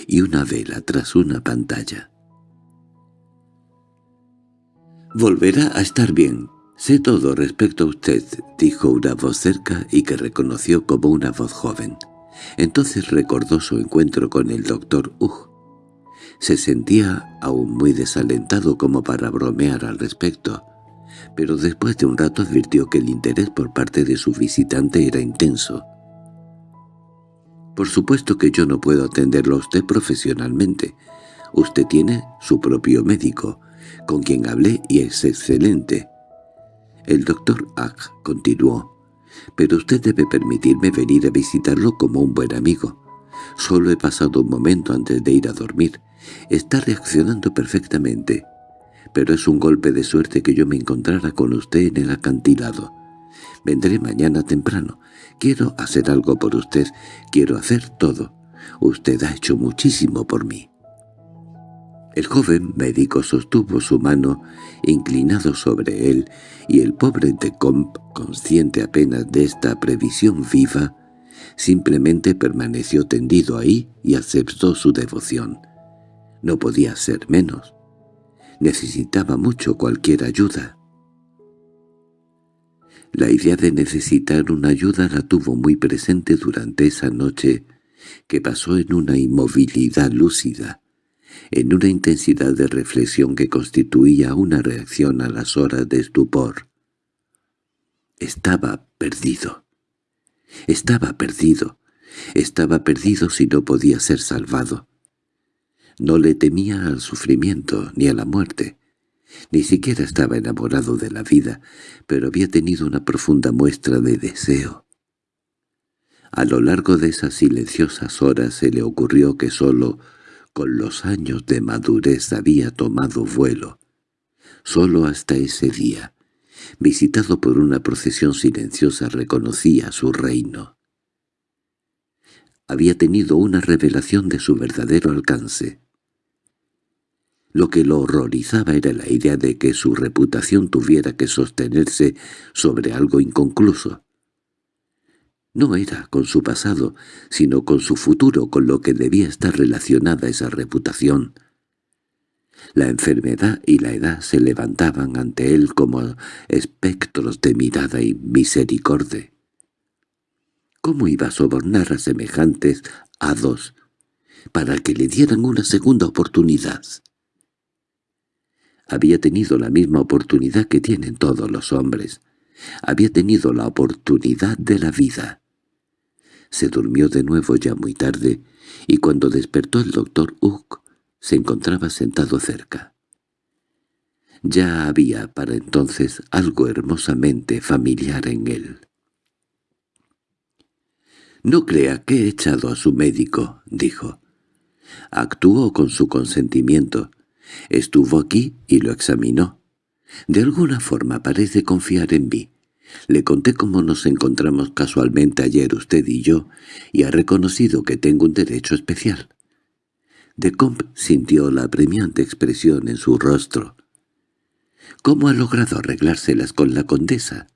y una vela tras una pantalla. «Volverá a estar bien. Sé todo respecto a usted», dijo una voz cerca y que reconoció como una voz joven. Entonces recordó su encuentro con el doctor Hugh. Se sentía aún muy desalentado como para bromear al respecto, pero después de un rato advirtió que el interés por parte de su visitante era intenso. «Por supuesto que yo no puedo atenderlo a usted profesionalmente. Usted tiene su propio médico, con quien hablé y es excelente. El doctor Ag continuó, «Pero usted debe permitirme venir a visitarlo como un buen amigo. Solo he pasado un momento antes de ir a dormir. Está reaccionando perfectamente. Pero es un golpe de suerte que yo me encontrara con usted en el acantilado. Vendré mañana temprano. Quiero hacer algo por usted. Quiero hacer todo. Usted ha hecho muchísimo por mí». El joven médico sostuvo su mano inclinado sobre él, y el pobre Decomp, consciente apenas de esta previsión viva, simplemente permaneció tendido ahí y aceptó su devoción. No podía ser menos. Necesitaba mucho cualquier ayuda. La idea de necesitar una ayuda la tuvo muy presente durante esa noche que pasó en una inmovilidad lúcida en una intensidad de reflexión que constituía una reacción a las horas de estupor. Estaba perdido. Estaba perdido. Estaba perdido si no podía ser salvado. No le temía al sufrimiento ni a la muerte. Ni siquiera estaba enamorado de la vida, pero había tenido una profunda muestra de deseo. A lo largo de esas silenciosas horas se le ocurrió que sólo con los años de madurez había tomado vuelo. Solo hasta ese día, visitado por una procesión silenciosa, reconocía su reino. Había tenido una revelación de su verdadero alcance. Lo que lo horrorizaba era la idea de que su reputación tuviera que sostenerse sobre algo inconcluso. No era con su pasado, sino con su futuro con lo que debía estar relacionada esa reputación. La enfermedad y la edad se levantaban ante él como espectros de mirada y misericordia. ¿Cómo iba a sobornar a semejantes hados para que le dieran una segunda oportunidad? Había tenido la misma oportunidad que tienen todos los hombres. Había tenido la oportunidad de la vida. Se durmió de nuevo ya muy tarde, y cuando despertó el doctor Hook se encontraba sentado cerca. Ya había para entonces algo hermosamente familiar en él. «No crea que he echado a su médico», dijo. «Actuó con su consentimiento. Estuvo aquí y lo examinó. De alguna forma parece confiar en mí. Le conté cómo nos encontramos casualmente ayer usted y yo, y ha reconocido que tengo un derecho especial. De Comp sintió la apremiante expresión en su rostro. ¿Cómo ha logrado arreglárselas con la condesa?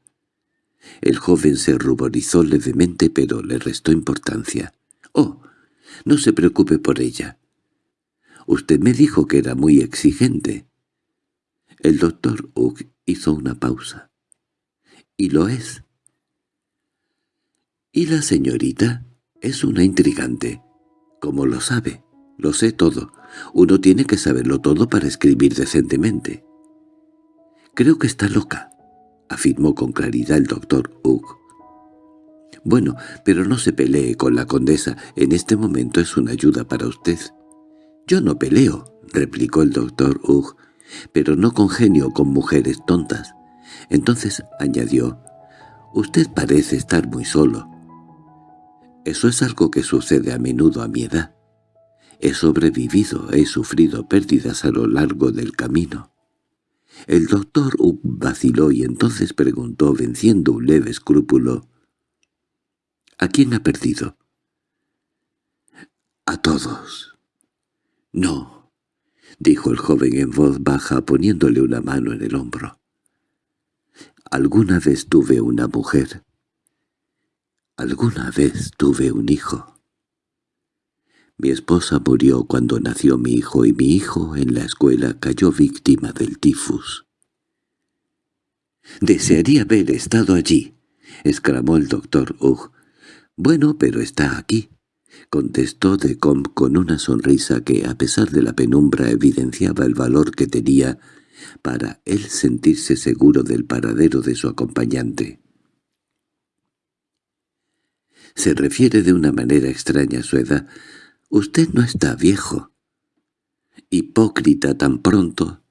El joven se ruborizó levemente, pero le restó importancia. «Oh, no se preocupe por ella. Usted me dijo que era muy exigente». El doctor Hugh hizo una pausa. —¿Y lo es? —¿Y la señorita? Es una intrigante. ¿Cómo lo sabe? Lo sé todo. Uno tiene que saberlo todo para escribir decentemente. —Creo que está loca —afirmó con claridad el doctor Hugh. —Bueno, pero no se pelee con la condesa. En este momento es una ayuda para usted. —Yo no peleo —replicó el doctor Hugh—, pero no congenio con mujeres tontas. Entonces añadió, «Usted parece estar muy solo». Eso es algo que sucede a menudo a mi edad. He sobrevivido, he sufrido pérdidas a lo largo del camino. El doctor vaciló y entonces preguntó, venciendo un leve escrúpulo, «¿A quién ha perdido?» «A todos». «No», dijo el joven en voz baja poniéndole una mano en el hombro. Alguna vez tuve una mujer. Alguna vez tuve un hijo. Mi esposa murió cuando nació mi hijo y mi hijo en la escuela cayó víctima del tifus. «Desearía haber estado allí», exclamó el doctor Hugh. «Bueno, pero está aquí», contestó Decombe con una sonrisa que, a pesar de la penumbra, evidenciaba el valor que tenía para él sentirse seguro del paradero de su acompañante. Se refiere de una manera extraña a su edad. Usted no está viejo. Hipócrita tan pronto.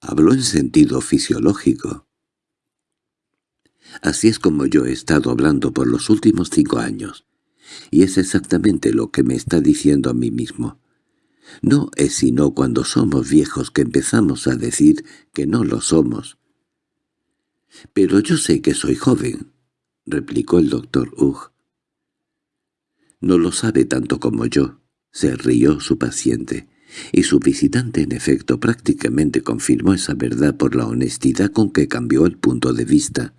Habló en sentido fisiológico. Así es como yo he estado hablando por los últimos cinco años, y es exactamente lo que me está diciendo a mí mismo. No es sino cuando somos viejos que empezamos a decir que no lo somos. —Pero yo sé que soy joven —replicó el doctor Hugh. —No lo sabe tanto como yo —se rió su paciente—, y su visitante en efecto prácticamente confirmó esa verdad por la honestidad con que cambió el punto de vista,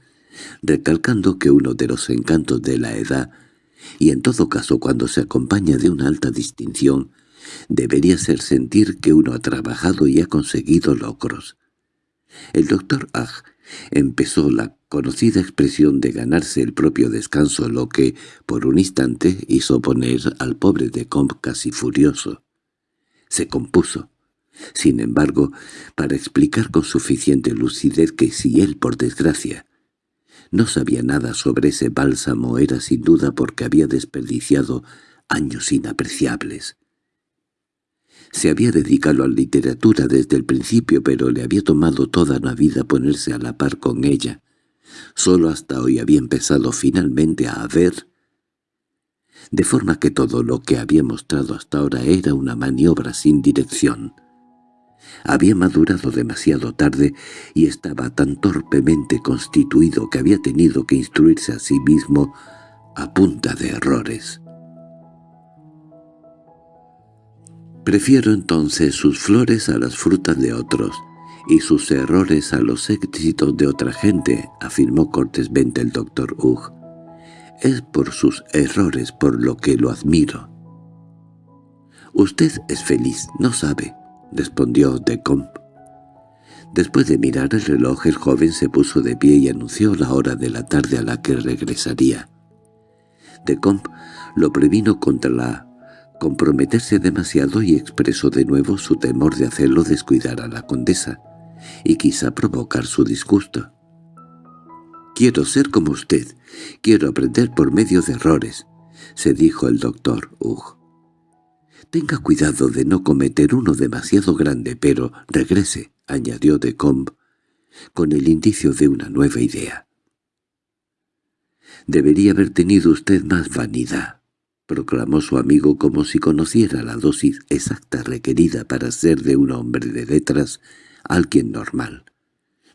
recalcando que uno de los encantos de la edad, y en todo caso cuando se acompaña de una alta distinción, debería ser sentir que uno ha trabajado y ha conseguido logros. El doctor Ag empezó la conocida expresión de ganarse el propio descanso, lo que, por un instante, hizo poner al pobre de Comp casi furioso. Se compuso, sin embargo, para explicar con suficiente lucidez que si él, por desgracia, no sabía nada sobre ese bálsamo era sin duda porque había desperdiciado años inapreciables. Se había dedicado a la literatura desde el principio, pero le había tomado toda una vida ponerse a la par con ella. Solo hasta hoy había empezado finalmente a ver, de forma que todo lo que había mostrado hasta ahora era una maniobra sin dirección. Había madurado demasiado tarde y estaba tan torpemente constituido que había tenido que instruirse a sí mismo a punta de errores. Prefiero entonces sus flores a las frutas de otros, y sus errores a los éxitos de otra gente, afirmó cortésmente el doctor Hugh. Es por sus errores por lo que lo admiro. Usted es feliz, no sabe, respondió Decombe. Después de mirar el reloj, el joven se puso de pie y anunció la hora de la tarde a la que regresaría. Decombe lo previno contra la comprometerse demasiado y expresó de nuevo su temor de hacerlo descuidar a la condesa, y quizá provocar su disgusto. «Quiero ser como usted, quiero aprender por medio de errores», se dijo el doctor Hugh. «Tenga cuidado de no cometer uno demasiado grande, pero regrese», añadió de Combe, con el indicio de una nueva idea. «Debería haber tenido usted más vanidad», proclamó su amigo como si conociera la dosis exacta requerida para ser de un hombre de letras alguien normal.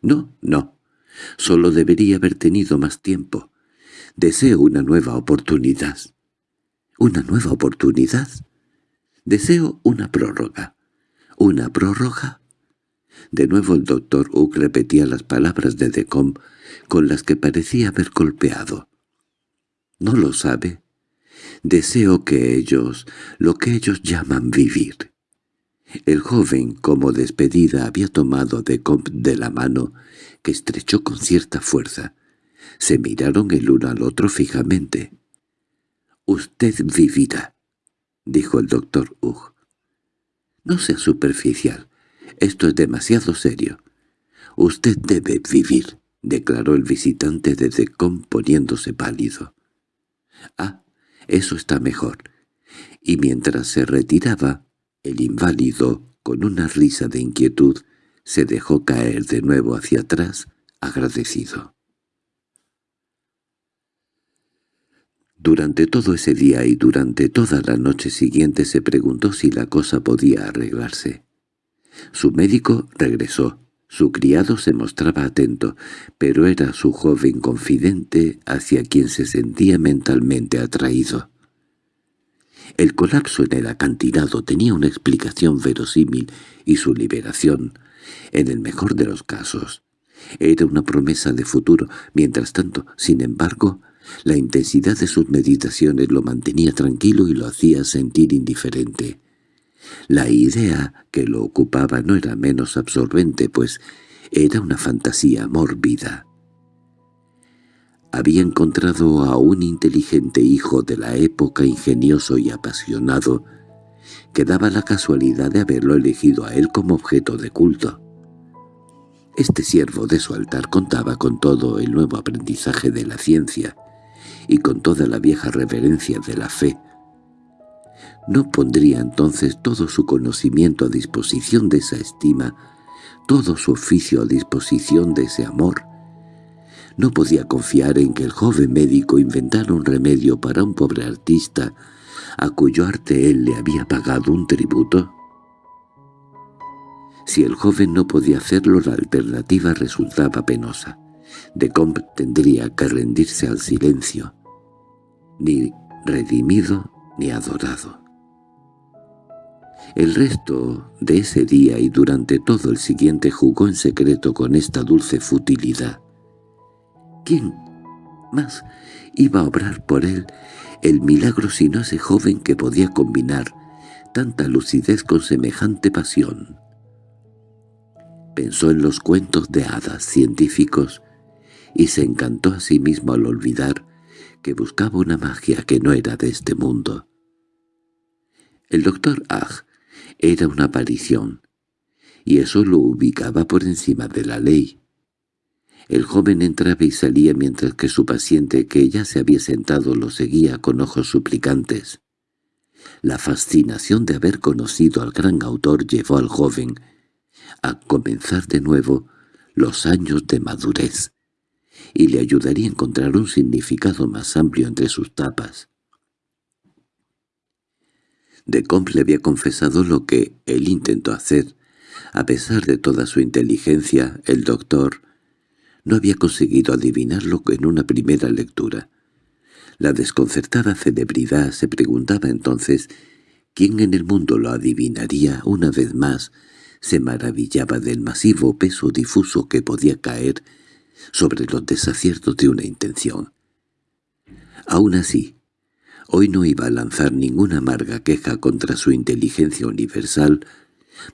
«No, no, Solo debería haber tenido más tiempo. Deseo una nueva oportunidad. ¿Una nueva oportunidad? Deseo una prórroga. ¿Una prórroga? De nuevo el doctor Uck repetía las palabras de Decombe con las que parecía haber golpeado. ¿No lo sabe? Deseo que ellos, lo que ellos llaman vivir. El joven, como despedida, había tomado de Comp de la mano, que estrechó con cierta fuerza. Se miraron el uno al otro fijamente. «Usted vivirá», dijo el doctor Hugh. «No sea superficial. Esto es demasiado serio. Usted debe vivir», declaró el visitante de Decom poniéndose pálido. «Ah, eso está mejor». Y mientras se retiraba, el inválido, con una risa de inquietud, se dejó caer de nuevo hacia atrás, agradecido. Durante todo ese día y durante toda la noche siguiente se preguntó si la cosa podía arreglarse. Su médico regresó. Su criado se mostraba atento, pero era su joven confidente hacia quien se sentía mentalmente atraído. El colapso en el acantilado tenía una explicación verosímil y su liberación, en el mejor de los casos, era una promesa de futuro. Mientras tanto, sin embargo, la intensidad de sus meditaciones lo mantenía tranquilo y lo hacía sentir indiferente. La idea que lo ocupaba no era menos absorbente, pues era una fantasía mórbida había encontrado a un inteligente hijo de la época ingenioso y apasionado, que daba la casualidad de haberlo elegido a él como objeto de culto. Este siervo de su altar contaba con todo el nuevo aprendizaje de la ciencia y con toda la vieja reverencia de la fe. ¿No pondría entonces todo su conocimiento a disposición de esa estima, todo su oficio a disposición de ese amor? No podía confiar en que el joven médico inventara un remedio para un pobre artista a cuyo arte él le había pagado un tributo. Si el joven no podía hacerlo, la alternativa resultaba penosa. De Comte tendría que rendirse al silencio, ni redimido ni adorado. El resto de ese día y durante todo el siguiente jugó en secreto con esta dulce futilidad. ¿Quién más iba a obrar por él el milagro sino ese joven que podía combinar tanta lucidez con semejante pasión? Pensó en los cuentos de hadas científicos y se encantó a sí mismo al olvidar que buscaba una magia que no era de este mundo. El doctor Ag era una aparición, y eso lo ubicaba por encima de la ley. El joven entraba y salía mientras que su paciente, que ya se había sentado, lo seguía con ojos suplicantes. La fascinación de haber conocido al gran autor llevó al joven a comenzar de nuevo los años de madurez, y le ayudaría a encontrar un significado más amplio entre sus tapas. De Comte le había confesado lo que él intentó hacer. A pesar de toda su inteligencia, el doctor no había conseguido adivinarlo en una primera lectura. La desconcertada celebridad se preguntaba entonces quién en el mundo lo adivinaría una vez más, se maravillaba del masivo peso difuso que podía caer sobre los desaciertos de una intención. Aún así, hoy no iba a lanzar ninguna amarga queja contra su inteligencia universal,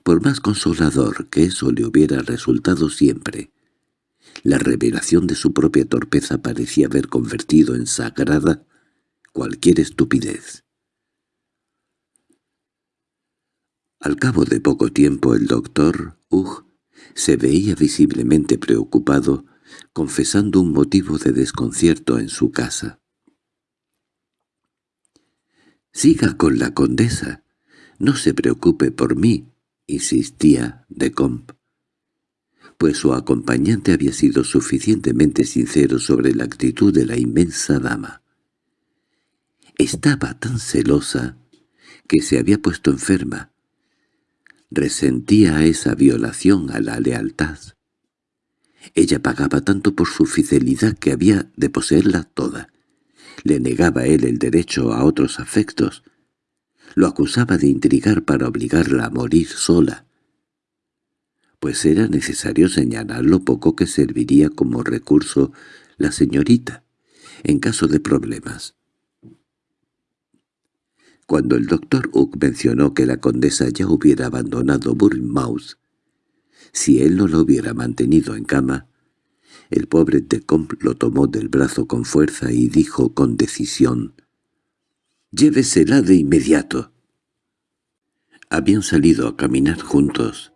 Por más consolador que eso le hubiera resultado siempre, la revelación de su propia torpeza parecía haber convertido en sagrada cualquier estupidez. Al cabo de poco tiempo el doctor Hugh se veía visiblemente preocupado, confesando un motivo de desconcierto en su casa. «Siga con la condesa. No se preocupe por mí», insistía de Comp, pues su acompañante había sido suficientemente sincero sobre la actitud de la inmensa dama. Estaba tan celosa que se había puesto enferma. Resentía esa violación a la lealtad. Ella pagaba tanto por su fidelidad que había de poseerla toda. Le negaba él el derecho a otros afectos. Lo acusaba de intrigar para obligarla a morir sola. Pues era necesario señalar lo poco que serviría como recurso la señorita, en caso de problemas. Cuando el doctor Hook mencionó que la condesa ya hubiera abandonado Bournemouth, si él no lo hubiera mantenido en cama, el pobre Tecomp lo tomó del brazo con fuerza y dijo con decisión, «Llévesela de inmediato». Habían salido a caminar juntos,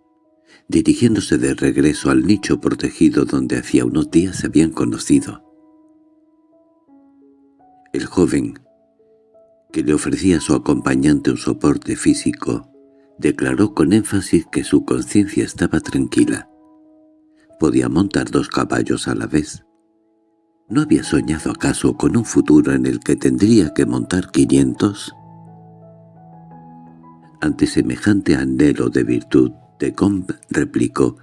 dirigiéndose de regreso al nicho protegido donde hacía unos días se habían conocido. El joven, que le ofrecía a su acompañante un soporte físico, declaró con énfasis que su conciencia estaba tranquila. Podía montar dos caballos a la vez. ¿No había soñado acaso con un futuro en el que tendría que montar quinientos? Ante semejante anhelo de virtud, de Combe replicó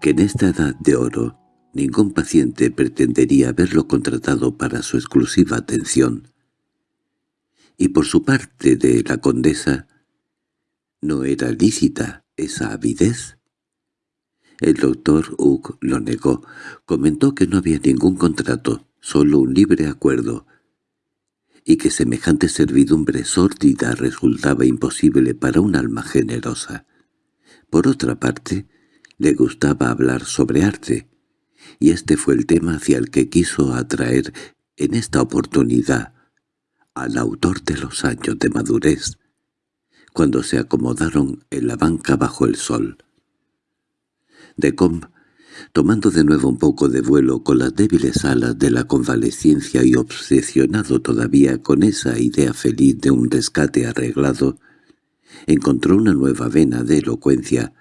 que en esta edad de oro ningún paciente pretendería haberlo contratado para su exclusiva atención. Y por su parte de la condesa, ¿no era lícita esa avidez? El doctor Hugh lo negó. Comentó que no había ningún contrato, solo un libre acuerdo, y que semejante servidumbre sórdida resultaba imposible para un alma generosa. Por otra parte, le gustaba hablar sobre arte, y este fue el tema hacia el que quiso atraer en esta oportunidad al autor de los años de madurez, cuando se acomodaron en la banca bajo el sol. De Combe, tomando de nuevo un poco de vuelo con las débiles alas de la convalescencia y obsesionado todavía con esa idea feliz de un rescate arreglado, encontró una nueva vena de elocuencia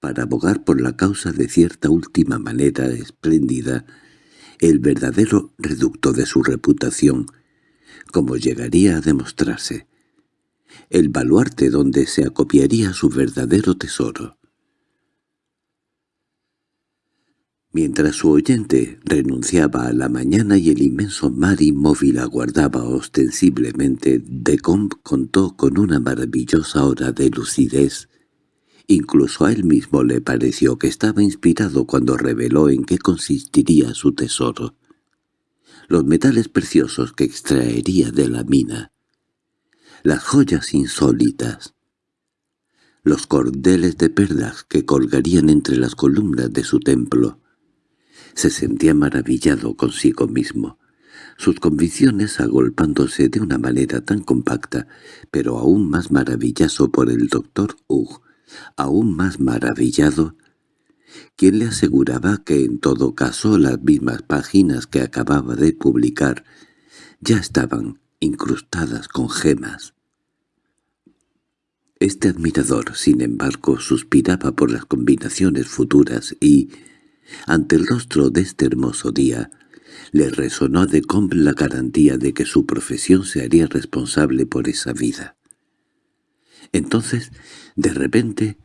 para abogar por la causa de cierta última manera espléndida el verdadero reducto de su reputación, como llegaría a demostrarse, el baluarte donde se acopiaría su verdadero tesoro. Mientras su oyente renunciaba a la mañana y el inmenso mar inmóvil aguardaba ostensiblemente, Decombe contó con una maravillosa hora de lucidez. Incluso a él mismo le pareció que estaba inspirado cuando reveló en qué consistiría su tesoro. Los metales preciosos que extraería de la mina. Las joyas insólitas. Los cordeles de perlas que colgarían entre las columnas de su templo se sentía maravillado consigo mismo. Sus convicciones agolpándose de una manera tan compacta, pero aún más maravilloso por el doctor Hugh, aún más maravillado, quien le aseguraba que en todo caso las mismas páginas que acababa de publicar ya estaban incrustadas con gemas. Este admirador, sin embargo, suspiraba por las combinaciones futuras y, ante el rostro de este hermoso día, le resonó a Decombe la garantía de que su profesión se haría responsable por esa vida. Entonces, de repente,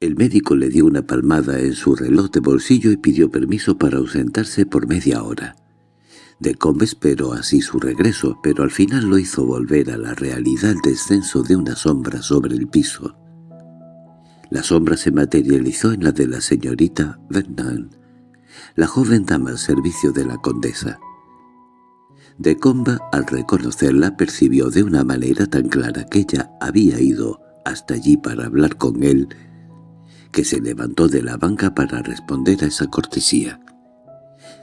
el médico le dio una palmada en su reloj de bolsillo y pidió permiso para ausentarse por media hora. Decombe esperó así su regreso, pero al final lo hizo volver a la realidad el descenso de una sombra sobre el piso. La sombra se materializó en la de la señorita Vernon, la joven dama al servicio de la condesa. De Comba, al reconocerla, percibió de una manera tan clara que ella había ido hasta allí para hablar con él, que se levantó de la banca para responder a esa cortesía.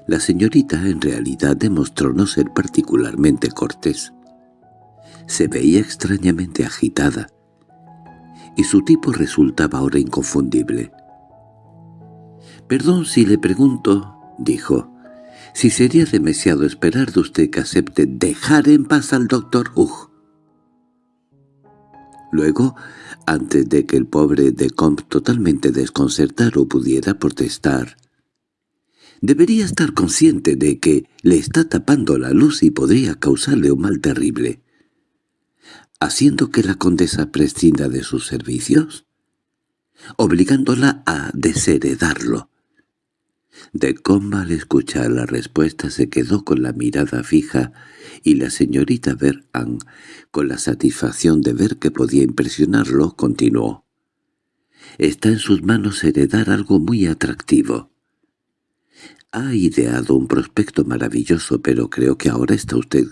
La señorita en realidad demostró no ser particularmente cortés. Se veía extrañamente agitada, y su tipo resultaba ahora inconfundible. «Perdón si le pregunto», dijo, «si sería demasiado esperar de usted que acepte dejar en paz al doctor Hugh». Luego, antes de que el pobre de Comp totalmente desconcertado pudiera protestar, Debería estar consciente de que le está tapando la luz y podría causarle un mal terrible. ¿Haciendo que la condesa prescinda de sus servicios? ¿Obligándola a desheredarlo? De comba al escuchar la respuesta se quedó con la mirada fija y la señorita Verán, con la satisfacción de ver que podía impresionarlo, continuó. «Está en sus manos heredar algo muy atractivo. Ha ideado un prospecto maravilloso, pero creo que ahora está usted...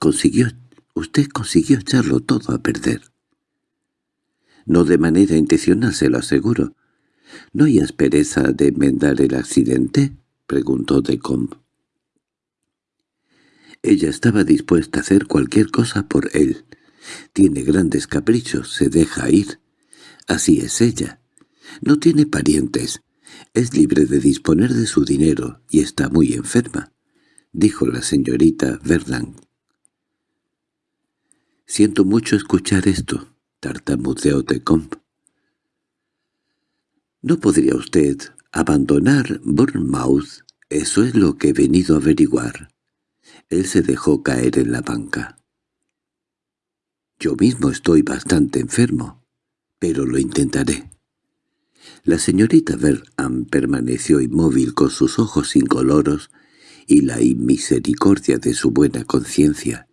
consiguió... usted consiguió echarlo todo a perder. No de manera intencional, se lo aseguro. ¿No hay aspereza de enmendar el accidente? preguntó Decombe. Ella estaba dispuesta a hacer cualquier cosa por él. Tiene grandes caprichos, se deja ir. Así es ella. No tiene parientes, es libre de disponer de su dinero y está muy enferma, dijo la señorita Verland. Siento mucho escuchar esto, tartamudeó Tecomp. ¿No podría usted abandonar Bournemouth? Eso es lo que he venido a averiguar. Él se dejó caer en la banca. Yo mismo estoy bastante enfermo, pero lo intentaré. La señorita Verham permaneció inmóvil con sus ojos incoloros y la inmisericordia de su buena conciencia.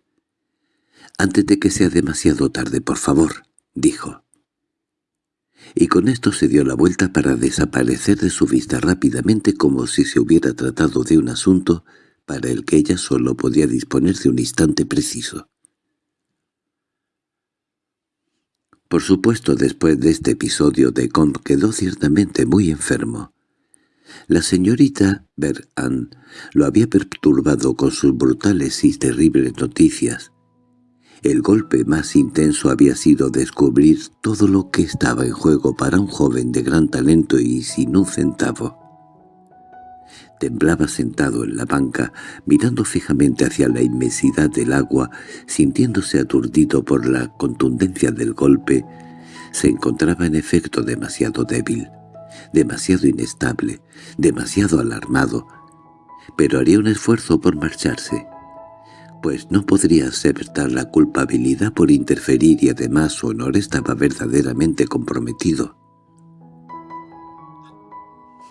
«Antes de que sea demasiado tarde, por favor», dijo. Y con esto se dio la vuelta para desaparecer de su vista rápidamente como si se hubiera tratado de un asunto para el que ella solo podía disponer de un instante preciso. Por supuesto, después de este episodio de Comp quedó ciertamente muy enfermo. La señorita Beran lo había perturbado con sus brutales y terribles noticias. El golpe más intenso había sido descubrir todo lo que estaba en juego para un joven de gran talento y sin un centavo. Temblaba sentado en la banca, mirando fijamente hacia la inmensidad del agua, sintiéndose aturdido por la contundencia del golpe. Se encontraba en efecto demasiado débil, demasiado inestable, demasiado alarmado, pero haría un esfuerzo por marcharse, pues no podría aceptar la culpabilidad por interferir y además su honor estaba verdaderamente comprometido.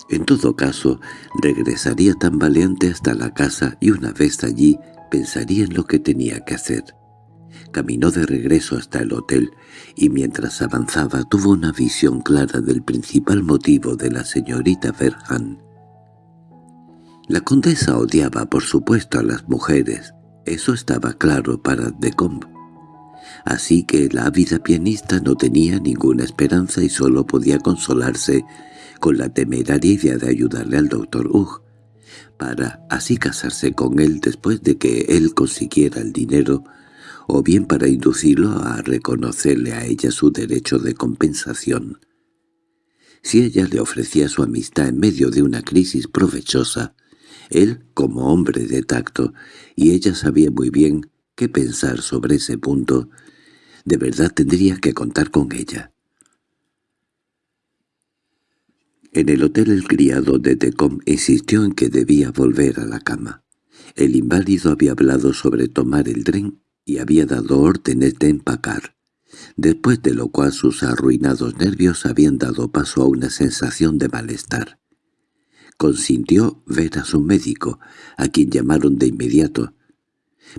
En todo caso, regresaría tambaleante hasta la casa y una vez allí pensaría en lo que tenía que hacer. Caminó de regreso hasta el hotel y mientras avanzaba tuvo una visión clara del principal motivo de la señorita Verhan. La condesa odiaba por supuesto a las mujeres, eso estaba claro para Decombe. Así que la ávida pianista no tenía ninguna esperanza y solo podía consolarse con la temeraria idea de ayudarle al doctor Hugh, para así casarse con él después de que él consiguiera el dinero, o bien para inducirlo a reconocerle a ella su derecho de compensación. Si ella le ofrecía su amistad en medio de una crisis provechosa, él, como hombre de tacto, y ella sabía muy bien qué pensar sobre ese punto, de verdad tendría que contar con ella. En el hotel el criado de Tecom insistió en que debía volver a la cama. El inválido había hablado sobre tomar el tren y había dado órdenes de empacar, después de lo cual sus arruinados nervios habían dado paso a una sensación de malestar. Consintió ver a su médico, a quien llamaron de inmediato,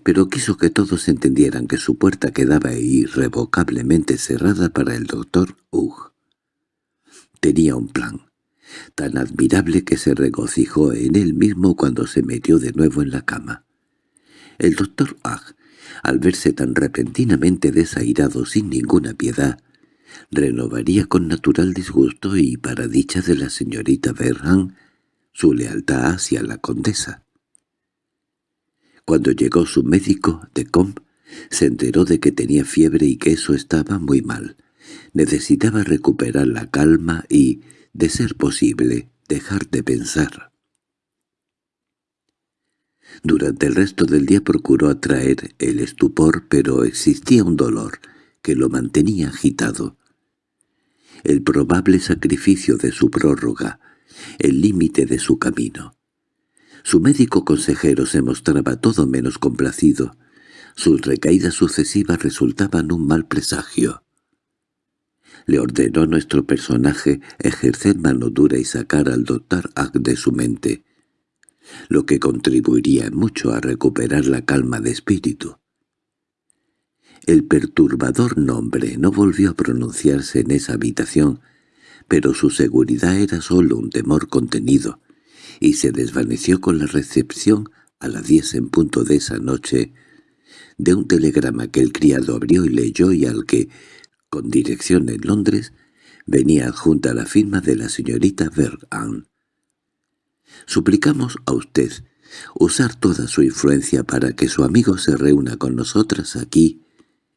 pero quiso que todos entendieran que su puerta quedaba irrevocablemente cerrada para el doctor Hugh. Tenía un plan tan admirable que se regocijó en él mismo cuando se metió de nuevo en la cama. El doctor Ag, al verse tan repentinamente desairado sin ninguna piedad, renovaría con natural disgusto y para dicha de la señorita Verhan su lealtad hacia la condesa. Cuando llegó su médico, de Comp, se enteró de que tenía fiebre y que eso estaba muy mal. Necesitaba recuperar la calma y, de ser posible, dejar de pensar. Durante el resto del día procuró atraer el estupor, pero existía un dolor que lo mantenía agitado. El probable sacrificio de su prórroga, el límite de su camino. Su médico consejero se mostraba todo menos complacido. Sus recaídas sucesivas resultaban un mal presagio. Le ordenó nuestro personaje ejercer mano dura y sacar al doctor Ack de su mente, lo que contribuiría mucho a recuperar la calma de espíritu. El perturbador nombre no volvió a pronunciarse en esa habitación, pero su seguridad era sólo un temor contenido, y se desvaneció con la recepción a las diez en punto de esa noche de un telegrama que el criado abrió y leyó y al que, con dirección en Londres, venía adjunta la firma de la señorita Verhan. Suplicamos a usted usar toda su influencia para que su amigo se reúna con nosotras aquí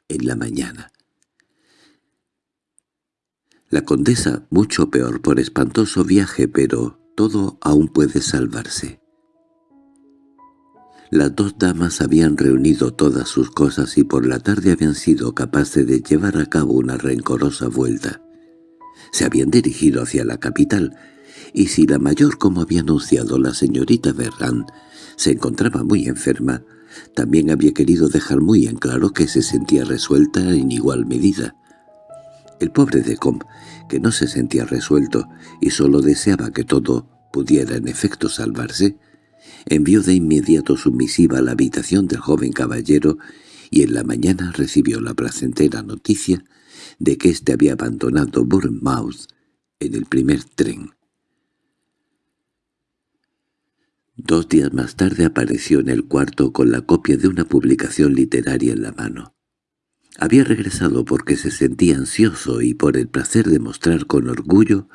en la mañana. La condesa, mucho peor por espantoso viaje, pero todo aún puede salvarse. Las dos damas habían reunido todas sus cosas y por la tarde habían sido capaces de llevar a cabo una rencorosa vuelta. Se habían dirigido hacia la capital, y si la mayor, como había anunciado la señorita Verran, se encontraba muy enferma, también había querido dejar muy en claro que se sentía resuelta en igual medida. El pobre de Com, que no se sentía resuelto y solo deseaba que todo pudiera en efecto salvarse, envió de inmediato su misiva a la habitación del joven caballero y en la mañana recibió la placentera noticia de que éste había abandonado Bournemouth en el primer tren. Dos días más tarde apareció en el cuarto con la copia de una publicación literaria en la mano. Había regresado porque se sentía ansioso y por el placer de mostrar con orgullo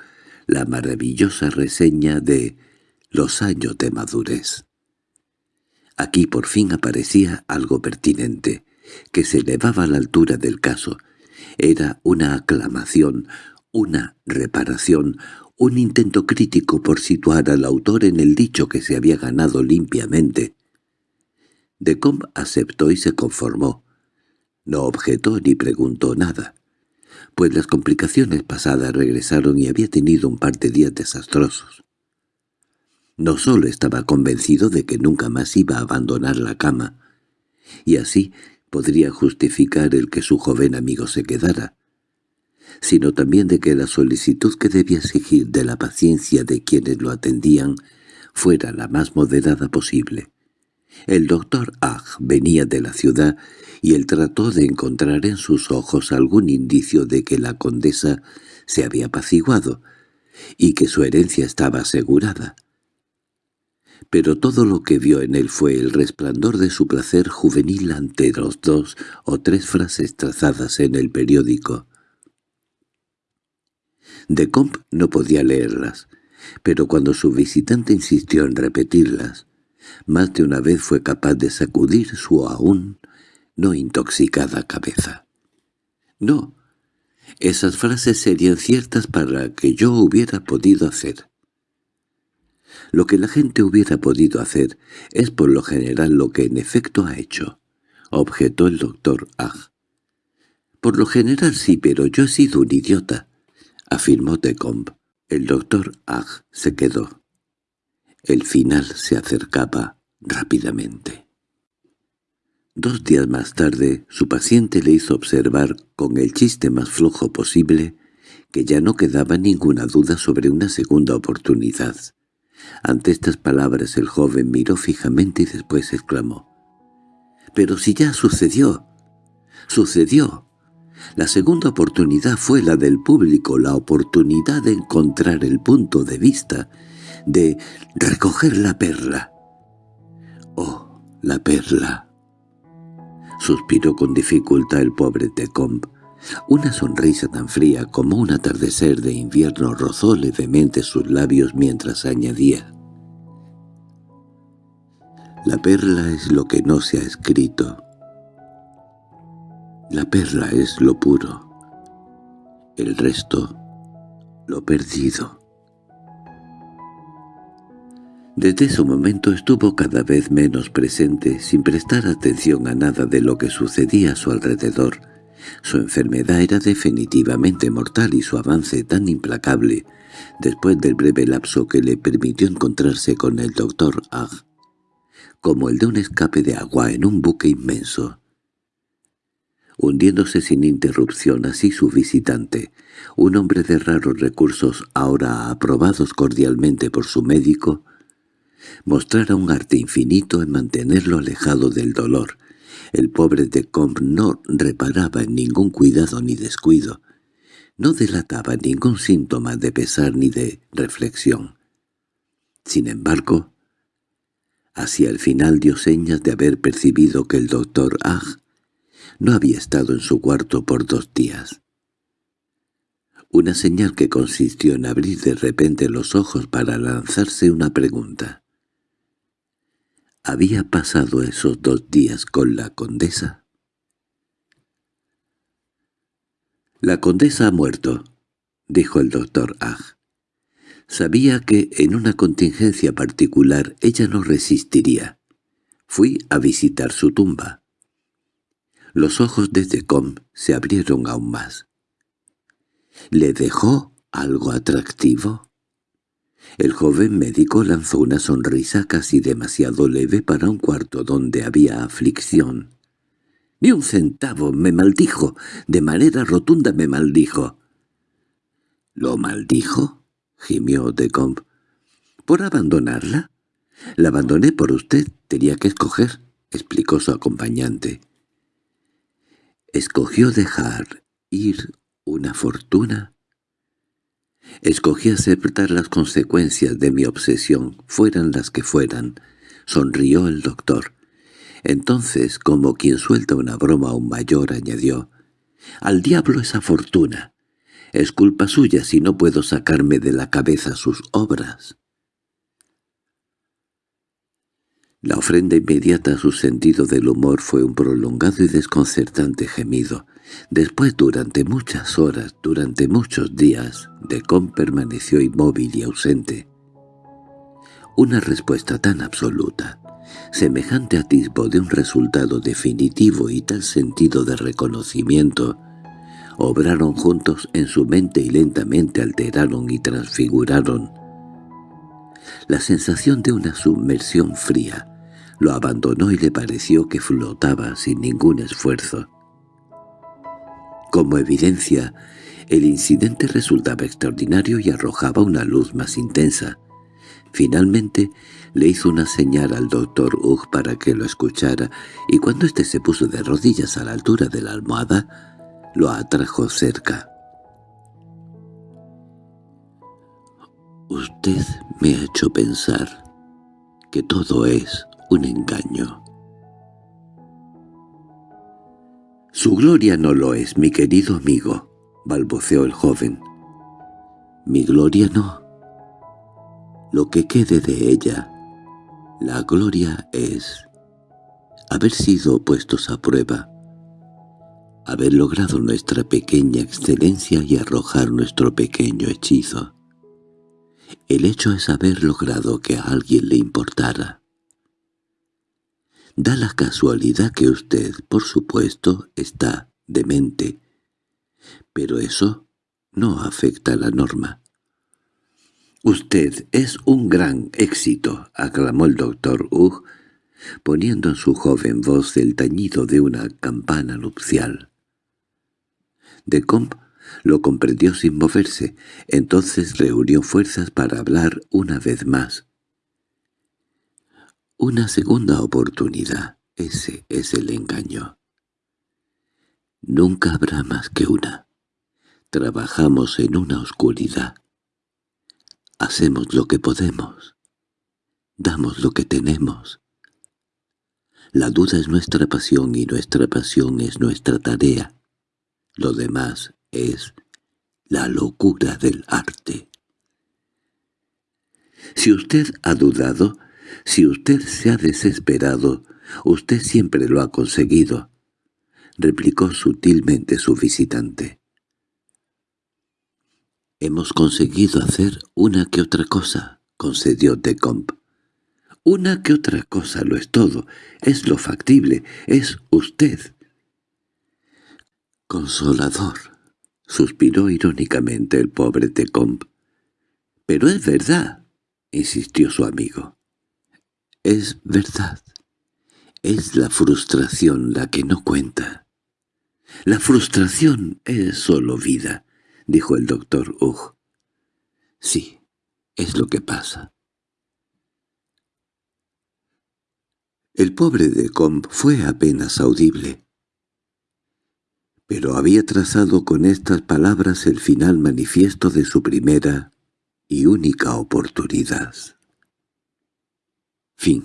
la maravillosa reseña de «Los años de madurez». Aquí por fin aparecía algo pertinente, que se elevaba a la altura del caso. Era una aclamación, una reparación, un intento crítico por situar al autor en el dicho que se había ganado limpiamente. Decombe aceptó y se conformó. No objetó ni preguntó nada, pues las complicaciones pasadas regresaron y había tenido un par de días desastrosos. No solo estaba convencido de que nunca más iba a abandonar la cama, y así podría justificar el que su joven amigo se quedara, sino también de que la solicitud que debía exigir de la paciencia de quienes lo atendían fuera la más moderada posible. El doctor Ag venía de la ciudad y él trató de encontrar en sus ojos algún indicio de que la condesa se había apaciguado y que su herencia estaba asegurada. Pero todo lo que vio en él fue el resplandor de su placer juvenil ante los dos o tres frases trazadas en el periódico. De Comp no podía leerlas, pero cuando su visitante insistió en repetirlas, más de una vez fue capaz de sacudir su aún no intoxicada cabeza. No, esas frases serían ciertas para que yo hubiera podido hacer. Lo que la gente hubiera podido hacer es por lo general lo que en efecto ha hecho, objetó el doctor Ag. Por lo general sí, pero yo he sido un idiota afirmó Decombe. El doctor Ag se quedó. El final se acercaba rápidamente. Dos días más tarde, su paciente le hizo observar, con el chiste más flojo posible, que ya no quedaba ninguna duda sobre una segunda oportunidad. Ante estas palabras el joven miró fijamente y después exclamó. «¡Pero si ya sucedió! ¡Sucedió! La segunda oportunidad fue la del público, la oportunidad de encontrar el punto de vista, de recoger la perla. «Oh, la perla», suspiró con dificultad el pobre Tecombe. Una sonrisa tan fría como un atardecer de invierno rozó levemente sus labios mientras añadía. La perla es lo que no se ha escrito. La perla es lo puro. El resto, lo perdido. Desde ese momento estuvo cada vez menos presente, sin prestar atención a nada de lo que sucedía a su alrededor. Su enfermedad era definitivamente mortal y su avance tan implacable, después del breve lapso que le permitió encontrarse con el doctor Ag, como el de un escape de agua en un buque inmenso. Hundiéndose sin interrupción así su visitante, un hombre de raros recursos ahora aprobados cordialmente por su médico, mostrara un arte infinito en mantenerlo alejado del dolor. El pobre de Combe no reparaba en ningún cuidado ni descuido, no delataba ningún síntoma de pesar ni de reflexión. Sin embargo, hacia el final dio señas de haber percibido que el doctor Ag no había estado en su cuarto por dos días. Una señal que consistió en abrir de repente los ojos para lanzarse una pregunta había pasado esos dos días con la condesa? «La condesa ha muerto», dijo el doctor Ag. Sabía que en una contingencia particular ella no resistiría. Fui a visitar su tumba. Los ojos de Decom se abrieron aún más. ¿Le dejó algo atractivo? El joven médico lanzó una sonrisa casi demasiado leve para un cuarto donde había aflicción. «Ni un centavo, me maldijo, de manera rotunda me maldijo». «¿Lo maldijo?» gimió Decombe. «¿Por abandonarla?» «La abandoné por usted, tenía que escoger», explicó su acompañante. «¿Escogió dejar ir una fortuna?» Escogí aceptar las consecuencias de mi obsesión, fueran las que fueran. Sonrió el doctor. Entonces, como quien suelta una broma aún mayor, añadió, «Al diablo esa fortuna. Es culpa suya si no puedo sacarme de la cabeza sus obras». La ofrenda inmediata a su sentido del humor fue un prolongado y desconcertante gemido. Después, durante muchas horas, durante muchos días, Decom permaneció inmóvil y ausente. Una respuesta tan absoluta, semejante atisbo de un resultado definitivo y tal sentido de reconocimiento, obraron juntos en su mente y lentamente alteraron y transfiguraron la sensación de una submersión fría, lo abandonó y le pareció que flotaba sin ningún esfuerzo. Como evidencia, el incidente resultaba extraordinario y arrojaba una luz más intensa. Finalmente le hizo una señal al doctor Hugh para que lo escuchara, y cuando éste se puso de rodillas a la altura de la almohada, lo atrajo cerca. «Usted me ha hecho pensar que todo es un engaño. —Su gloria no lo es, mi querido amigo —balbuceó el joven—. Mi gloria no. Lo que quede de ella, la gloria es haber sido puestos a prueba, haber logrado nuestra pequeña excelencia y arrojar nuestro pequeño hechizo. El hecho es haber logrado que a alguien le importara. Da la casualidad que usted, por supuesto, está demente. Pero eso no afecta a la norma. «Usted es un gran éxito», aclamó el doctor Hugh, poniendo en su joven voz el tañido de una campana nupcial. De Comp lo comprendió sin moverse, entonces reunió fuerzas para hablar una vez más. Una segunda oportunidad, ese es el engaño. Nunca habrá más que una. Trabajamos en una oscuridad. Hacemos lo que podemos. Damos lo que tenemos. La duda es nuestra pasión y nuestra pasión es nuestra tarea. Lo demás es la locura del arte. Si usted ha dudado, si usted se ha desesperado, usted siempre lo ha conseguido, replicó sutilmente su visitante. Hemos conseguido hacer una que otra cosa, concedió Decomp. Una que otra cosa lo es todo, es lo factible, es usted. Consolador, suspiró irónicamente el pobre Decomp. Pero es verdad, insistió su amigo. Es verdad. Es la frustración la que no cuenta. La frustración es solo vida, dijo el doctor Hugh. Sí, es lo que pasa. El pobre de Comp fue apenas audible. Pero había trazado con estas palabras el final manifiesto de su primera y única oportunidad. Fin